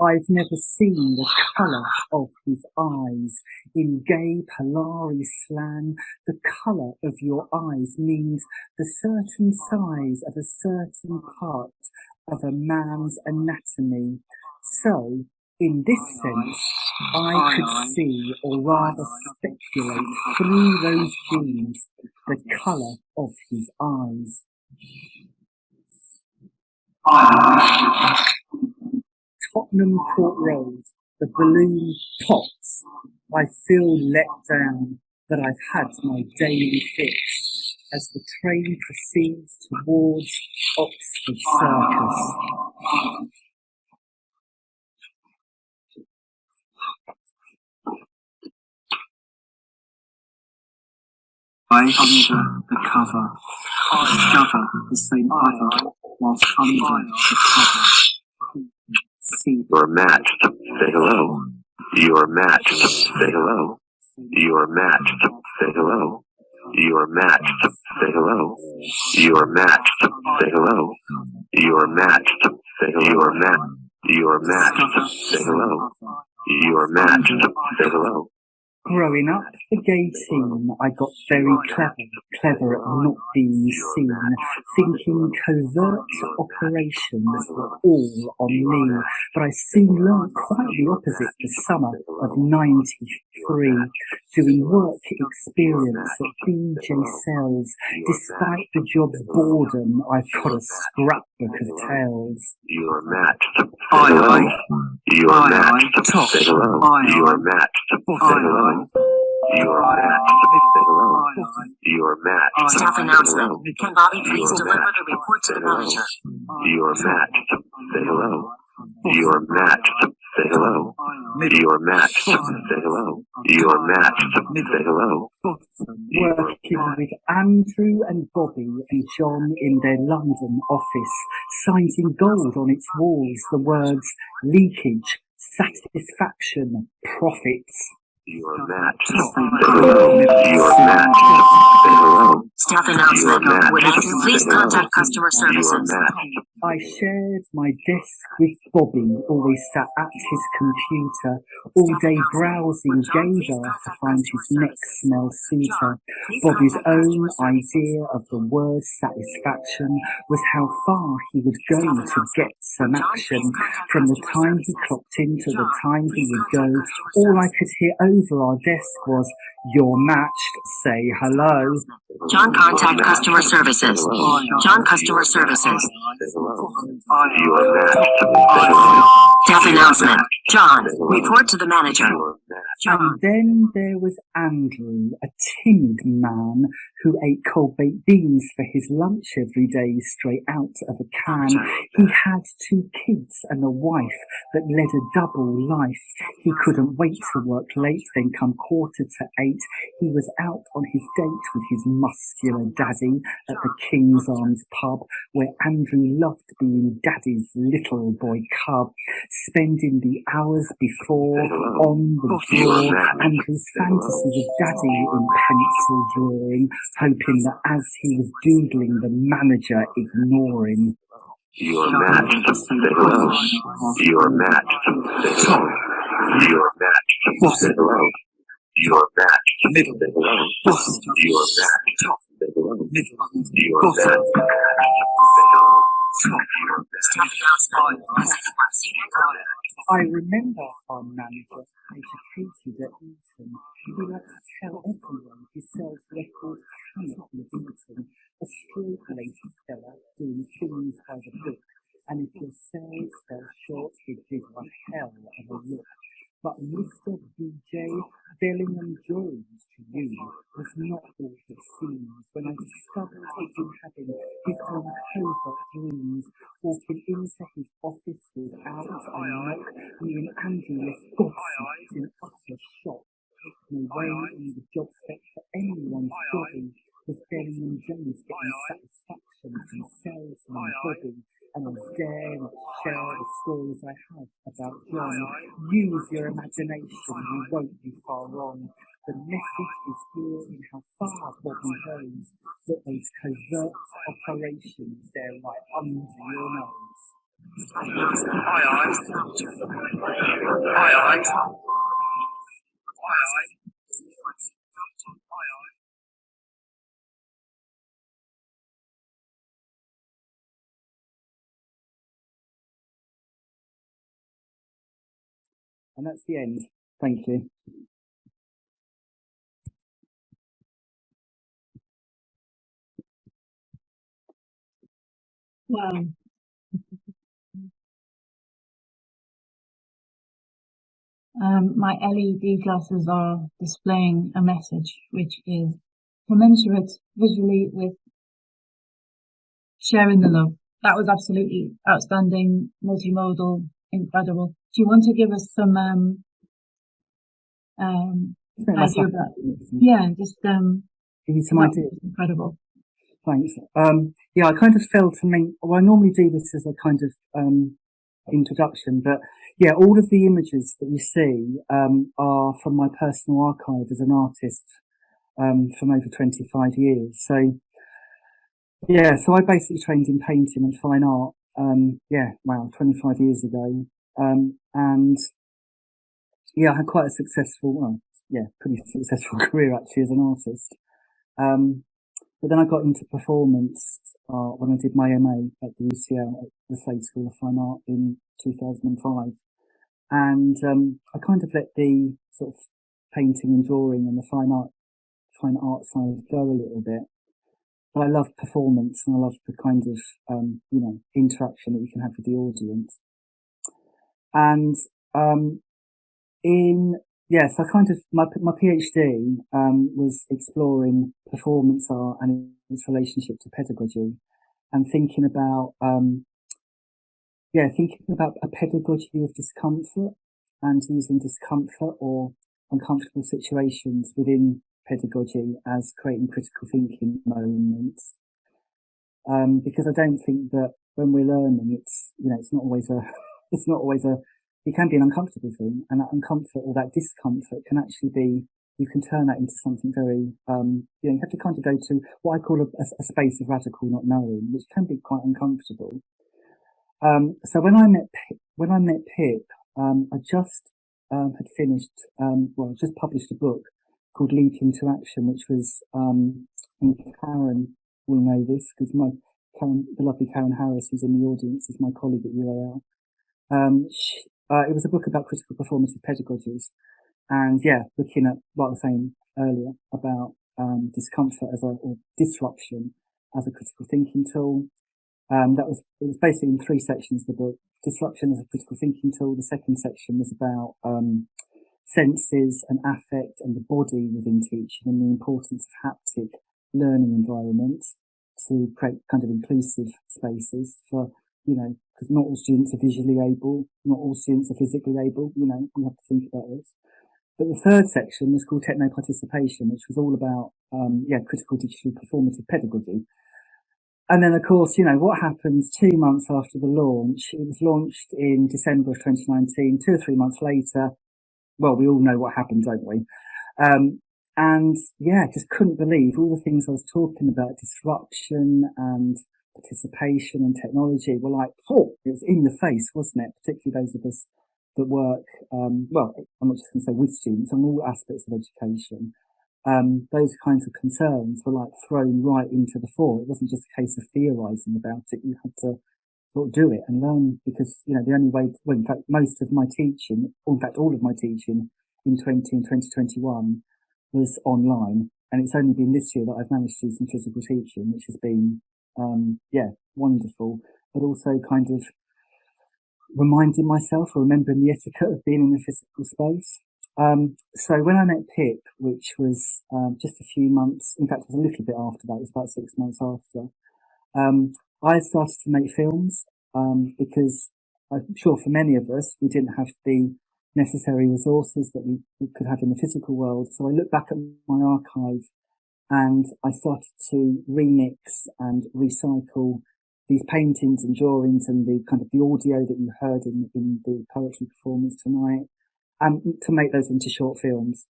S1: I've never seen the colour of his eyes. In gay Polari slang, the colour of your eyes means the certain size of a certain part of a man's anatomy. So, in this sense, I could see, or rather speculate, through those genes, the colour of his eyes. Tottenham Court Road, the balloon pops. I feel let down that I've had my daily fix as the train proceeds towards Oxford Circus.
S16: I under the cover, discover the same other whilst under the cover.
S14: You're matched. Say hello. You're matched. Say hello. You're matched. Say hello. You're matched. Say hello. You're matched. Say hello. You're matched. Say hello. You're matched. You're matched. Say hello. You're matched. Say hello.
S1: Growing up the gay team, I got very clever, clever at not being seen, thinking covert operations were all on me. But I soon learned quite the opposite the summer of 93, doing work experience at BJ Cells. Despite the job's boredom, I've got a scrapbook of tales.
S14: You're matched. Say
S16: Aye,
S14: You're
S16: Aye,
S14: matched.
S16: aye. Top.
S14: Say You're
S16: aye.
S14: matched. Say
S16: Aye,
S14: hello. You're matched. Say hello. You're matched.
S5: Staff announcement. Can Bobby please deliver
S14: matched.
S5: the report to the manager?
S14: You're matched. Say hello. You're matched. Say hello. You're matched. Say hello. You're matched. Say hello.
S1: working with Andrew and Bobby and John in their London office, signs in gold on its walls the words leakage, satisfaction, profits.
S14: You're matched. Say hello. You're matched. Say hello.
S5: Staff
S14: You're
S5: announcement.
S14: matched.
S5: Would you please
S14: Say hello.
S5: contact customer services?
S14: Matched.
S1: I shared my desk with Bobby, always sat at his computer, all day browsing gaydar to find his next smell suitor. Bobby's own idea of the word satisfaction was how far he would go to get some action. From the time he clocked in to the time he would go, all I could hear over our desk was, you're matched, say hello.
S5: John, contact customer services. John, customer services.
S14: Say hello. You're matched. Say hello.
S5: Staff announcement. John, report to the manager.
S1: And then there was Andrew, a timid man who ate cold baked beans for his lunch every day straight out of a can. He had two kids and a wife that led a double life. He couldn't wait to work late, then come quarter to eight. He was out on his date with his muscular daddy at the King's Arms pub, where Andrew loved being daddy's little boy cub, spending the hours before on the floor and his fantasies of daddy in pencil drawing, hoping that as he was doodling, the manager ignoring.
S14: Your match to hello. Your match to hello. Your match to hello. Your match to hello. Your match
S1: I remember our manager, educated at Eton. He liked to tell everyone he sells records cannot be beaten. A straight-laced fella doing things by the book. And if your sales fell short, he'd a hell of a look. But Mr. DJ Bellingham Jones to you was not all it seems when I discovered he'd been having his own covert dreams, walking into his office without a knock, me and Andy left gobsmacked in utter shock. No way in the job spec for anyone's jobbing was Bellingham Jones getting satisfaction from salesman Bobby and dare not share the stories I have about John. Use your imagination, you won't be far wrong. The message is here in how far Bobby goes, that those covert operations, they're right under your nose.
S15: Aye, aye. Aye, aye. Aye. Aye,
S1: And that's the end. Thank you.
S2: Wow. Um, my LED glasses are displaying a message which is commensurate visually with sharing the love. That was absolutely outstanding, multimodal, incredible. Do you want to give us some um, um, idea about? Yeah, just um,
S1: Give you some ideas.
S2: incredible.
S1: Thanks. Um, yeah, I kind of felt to make, well, I normally do this as a kind of, um, introduction, but yeah, all of the images that you see, um, are from my personal archive as an artist, um, from over 25 years. So, yeah, so I basically trained in painting and fine art, um, yeah, wow, 25 years ago. Um, and yeah, I had quite a successful, well, yeah, pretty [LAUGHS] successful [LAUGHS] career actually as an artist. Um, but then I got into performance uh, when I did my MA at the UCL at the Slade School of Fine Art in 2005. And um, I kind of let the sort of painting and drawing and the fine art fine art side go a little bit. But I love performance and I love the kind of um, you know interaction that you can have with the audience. And um, in yes, I kind of my my PhD um, was exploring performance art and its relationship to pedagogy, and thinking about um, yeah, thinking about a pedagogy of discomfort and using discomfort or uncomfortable situations within pedagogy as creating critical thinking moments. Um, because I don't think that when we're learning, it's you know, it's not always a, [LAUGHS] it's not always a it can be an uncomfortable thing and that uncomfort or that discomfort can actually be you can turn that into something very um you know you have to kind of go to what i call a, a, space of radical not knowing which can be quite uncomfortable um so when i met when i met pip um i just um had finished um well just published a book called leap into action which was um and karen will know this because my karen the lovely karen harris who's in the audience is my colleague at ual um, she, uh, it was a book about critical performative pedagogies, and yeah, looking at what I was saying earlier about um, discomfort as a or disruption as a critical thinking tool. Um, that was it was basically in three sections. The book disruption as a critical thinking tool. The second section was about um, senses and affect and the body within teaching and the importance of haptic learning environments to create kind of inclusive spaces for, you know, because not all students are visually able, not all students are physically able, you know, we have to think about this. But the third section was called Techno Participation, which was all about, um, yeah, critical digital performative pedagogy. And then, of course, you know, what happens two months after the launch? It was launched in December of 2019, two or three months later. Well, we all know what happened, don't we? Um, and yeah, just couldn't believe all the things I was talking about, disruption and participation and technology were like, oh, it was in the face, wasn't it? Particularly those of us that work, um, well, I'm not just going to say with students, on all aspects of education um, those kinds of concerns were like thrown right into the fore. It wasn't just a case of theorizing about it. You had to do it and learn because, you know, the only way, to, well, in fact, most of my teaching, in fact, all of my teaching in 20 and 2021 was online. And it's only been this year that I've managed to do some physical teaching, which has been, um, yeah, wonderful, but also kind of reminding myself or remembering the etiquette of being in a physical space. Um, so when I met Pip, which was um, just a few months, in fact, it was a little bit after that, it was about six months after, um, I started to make films um, because I'm sure for many of us, we didn't have the necessary resources that we, we could have in the physical world. So I looked back at my archive and I started to remix and recycle these paintings and drawings and the kind of the audio that you heard in, in the poetry performance tonight and to make those into short films.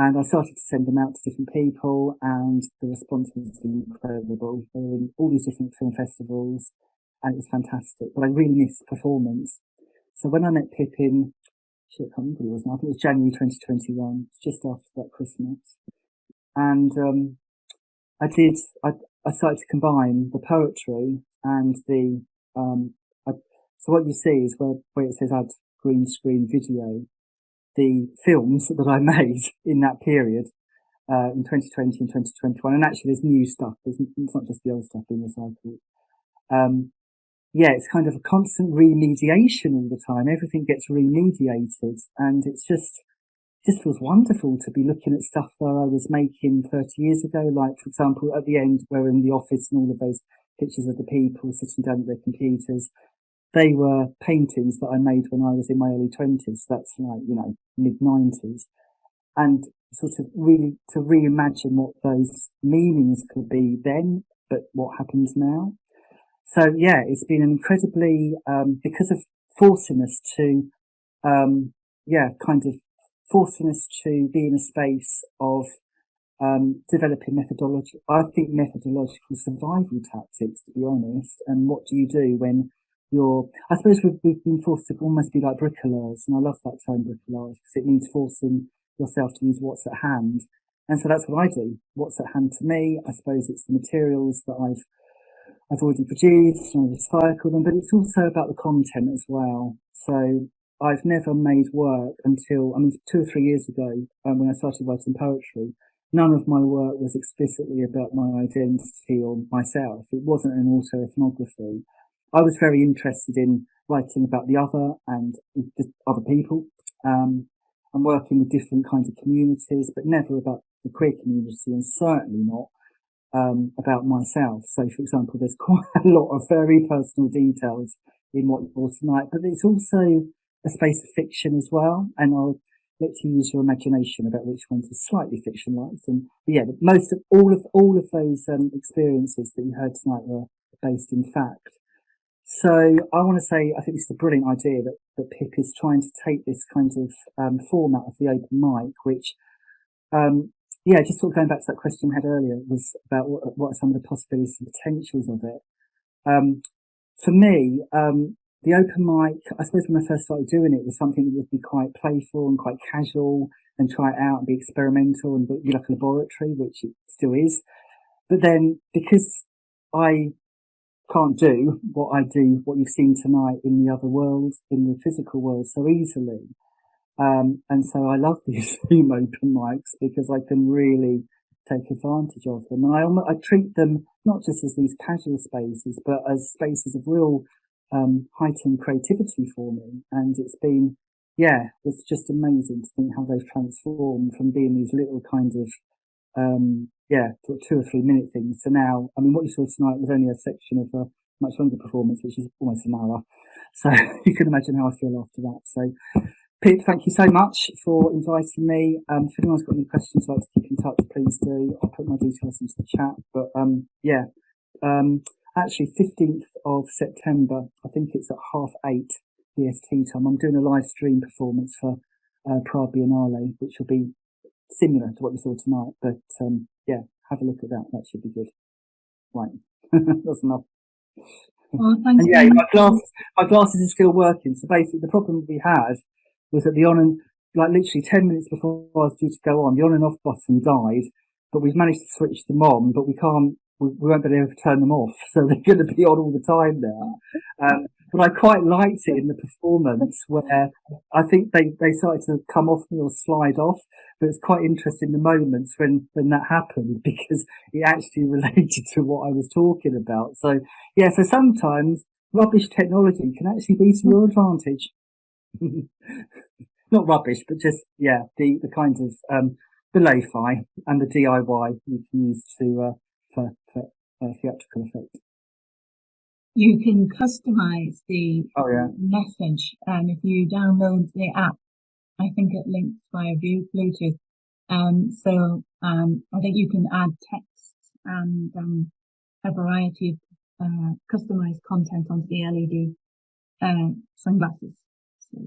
S1: And I started to send them out to different people and the response was incredible. They were in all these different film festivals and it was fantastic. But I really missed performance. So when I met Pippin, shit, I can't remember it was now, I think it was January 2021, just after that Christmas. And, um, I did, I, I started to combine the poetry and the, um, I, so what you see is where, where it says add green screen video the films that I [LAUGHS] made in that period uh, in 2020 and 2021. And actually, there's new stuff. It's not just the old stuff being recycled. Um, yeah, it's kind of a constant remediation all the time. Everything gets remediated, and it's just just feels wonderful to be looking at stuff that I was making 30 years ago. Like, for example, at the end, we're in the office and all of those pictures of the people sitting down at their computers they were paintings that I made when I was in my early twenties. That's like, you know, mid nineties and sort of really to reimagine what those meanings could be then, but what happens now. So yeah, it's been incredibly, um, because of forcing us to, um, yeah, kind of forcing us to be in a space of, um, developing methodology. I think methodological survival tactics, to be honest. And what do you do when you're, I suppose we've, we've been forced to almost be like bricoleurs, and I love that term bricolage because it means forcing yourself to use what's at hand. And so that's what I do. What's at hand to me, I suppose it's the materials that I've, I've already produced and I recycle them, but it's also about the content as well. So I've never made work until, I mean, two or three years ago, um, when I started writing poetry, none of my work was explicitly about my identity or myself. It wasn't an autoethnography. I was very interested in writing about the other and other people, um, and working with different kinds of communities, but never about the queer community and certainly not um, about myself. So, for example, there's [LAUGHS] quite a lot of very personal details in what you brought tonight, but it's also a space of fiction as well. And I'll let you use your imagination about which ones are slightly fictionalized. And yeah, most of all of all of those um, experiences that you heard tonight were based in fact. So I want to say I think this is a brilliant idea that, that Pip is trying to take this kind of um, format of the open mic, which, um, yeah, just sort of going back to that question we had earlier was about what, what are some of the possibilities and potentials of it. Um, for me, um, the open mic, I suppose when I first started doing it was something that would be quite playful and quite casual and try it out and be experimental and be like a laboratory, which it still is. But then because I can't do what I do, what you've seen tonight in the other world, in the physical world so easily. Um, and so I love these [LAUGHS] Zoom open mics because I can really take advantage of them. And I, I treat them not just as these casual spaces, but as spaces of real, um, heightened creativity for me. And it's been, yeah, it's just amazing to think how they've transformed from being these little kind of, um, yeah, two or three minute things So now, I mean, what you saw tonight was only a section of a much longer performance, which is almost an hour. So [LAUGHS] you can imagine how I feel after that. So Pip, thank you so much for inviting me. Um, if anyone's got any questions, like to keep in touch, please do. I'll put my details into the chat. But um, yeah, um, actually, 15th of September, I think it's at half eight BST time. I'm doing a live stream performance for uh, Prague Biennale, which will be similar to what you saw tonight. But um, yeah, have a look at that. That should be good. Right, [LAUGHS] that's enough.
S2: Oh, thanks.
S1: And yeah, my glasses, my glasses are still working. So basically, the problem we had was that the on and like literally ten minutes before I was due to go on, the on and off button died. But we've managed to switch them on, but we can't. We, we won't be able to turn them off, [LAUGHS] so they're going to be on all the time now. Um, but I quite liked it in the performance where I think they, they started to come off me or slide off. But it's quite interesting the moments when, when that happened [LAUGHS] because it actually [LAUGHS] related to what I was talking about. So yeah, so sometimes rubbish technology can actually be to your advantage. [LAUGHS] Not rubbish, but just, yeah, the, the kinds of, um, the lo-fi and the DIY you can use to, uh, for, for uh, theatrical effect.
S2: You can customize the
S1: Oh yeah.
S2: message, and if you download the app, I think it links via view Bluetooth. Um, so um, I think you can add text and um, a variety of uh, customized content onto the LED uh, sunglasses. So,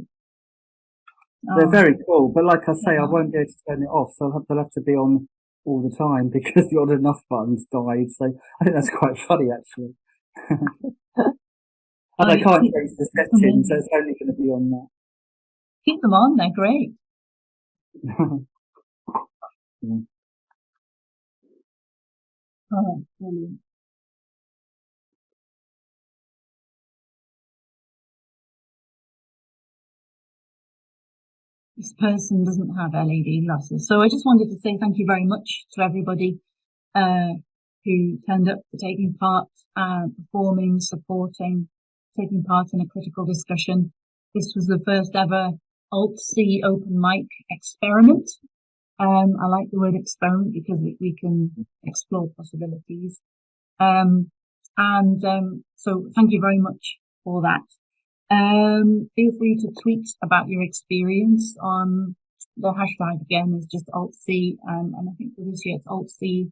S1: They're
S2: oh,
S1: very cool, but like I say, I won't be able to turn it off, so I'll have, they'll have to be on all the time [LAUGHS] because the odd enough buttons died. So I think that's quite funny actually. [LAUGHS] and I
S2: I
S1: can't
S2: keep-
S1: change the
S2: that's
S1: settings, so it's only going to be on that.
S2: Keep them on; they're great.
S1: Yeah. [LAUGHS]
S2: Oh, brilliant. This person doesn't have LED glasses. So I just wanted to say thank you very much to everybody uh, who turned up for taking part, uh, performing, supporting, taking part in a critical discussion. This was the first ever Alt-C open mic experiment. Um, I like the word experiment because we, we can explore possibilities. Um, and um, so thank you very much for that. Um, feel free to tweet about your experience on the hashtag again is just Alt-C, um, and I think for this year it's Alt-C,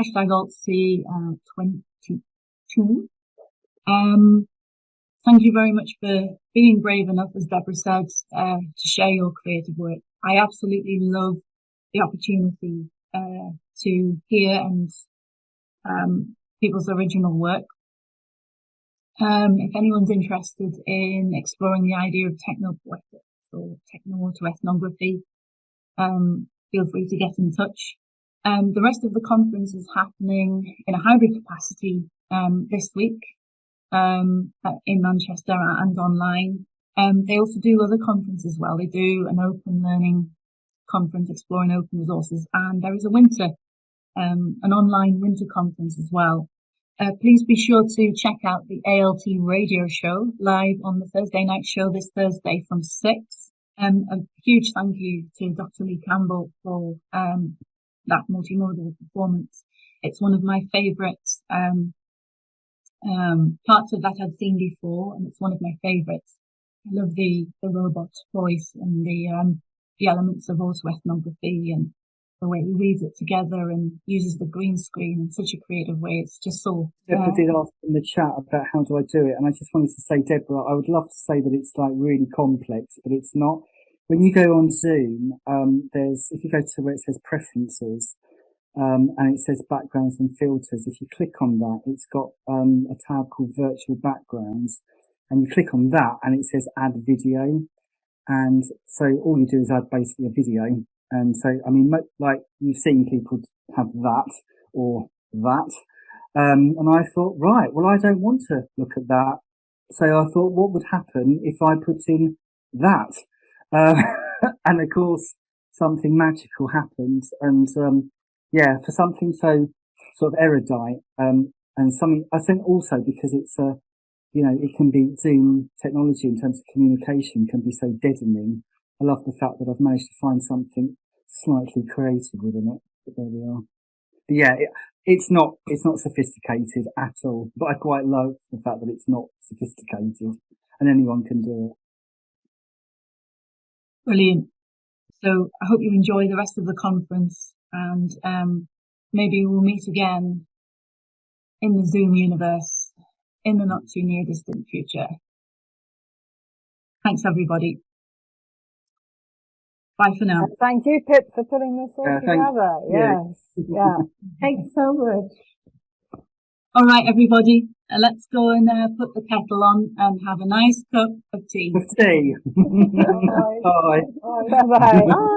S2: hashtag Alt-C, uh, 22. Um, thank you very much for being brave enough, as Deborah said, uh, to share your creative work. I absolutely love the opportunity, uh, to hear and, um, people's original work. Um, if anyone's interested in exploring the idea of technopoetics or techno-autoethnography, um, feel free to get in touch. Um, the rest of the conference is happening in a hybrid capacity, um, this week, um, in Manchester and online. Um, they also do other conferences as well. They do an open learning conference exploring open resources and there is a winter, um, an online winter conference as well. Uh, please be sure to check out the ALT radio show live on the Thursday night show this Thursday from six. Um, a huge thank you to Dr. Lee Campbell for um, that multimodal performance. It's one of my favourite um, um, parts of that I'd seen before, and it's one of my favourites. I love the the robot voice and the um, the elements of autoethnography and the way he weaves it together and uses the green screen in such a creative way. It's just so.
S1: Deborah
S2: uh,
S1: did ask in the chat about how do I do it, and I just wanted to say, Deborah, I would love to say that it's like really complex, but it's not. When you go on Zoom, um, there's if you go to where it says preferences, um, and it says backgrounds and filters. If you click on that, it's got um, a tab called virtual backgrounds, and you click on that, and it says add video. And so all you do is add basically a video. And so, I mean, like you've seen people have that or that. Um, and I thought, right, well, I don't want to look at that. So I thought, what would happen if I put in that? Uh, [LAUGHS] and of course, something magical happened. And, um, yeah, for something so sort of erudite, um, and something, I think also because it's a, you know, it can be Zoom technology in terms of communication can be so deadening. I love the fact that I've managed to find something slightly creative within it. But there we are. But yeah, it, it's not it's not sophisticated at all. But I quite love the fact that it's not sophisticated and anyone can do it.
S2: Brilliant. So I hope you enjoy the rest of the conference and um, maybe we'll meet again in the Zoom universe in the not too near distant future. Thanks everybody. Bye for now.
S13: Thank you, Pip, for putting this all
S1: Uh, thank-
S13: together.
S1: yeah.
S13: Yes, yeah. Thanks so much.
S2: All right, everybody, uh, let's go and uh, put the kettle on and have a nice cup of tea.
S1: Of tea. [LAUGHS] Bye.
S13: Bye-bye. Bye. [LAUGHS]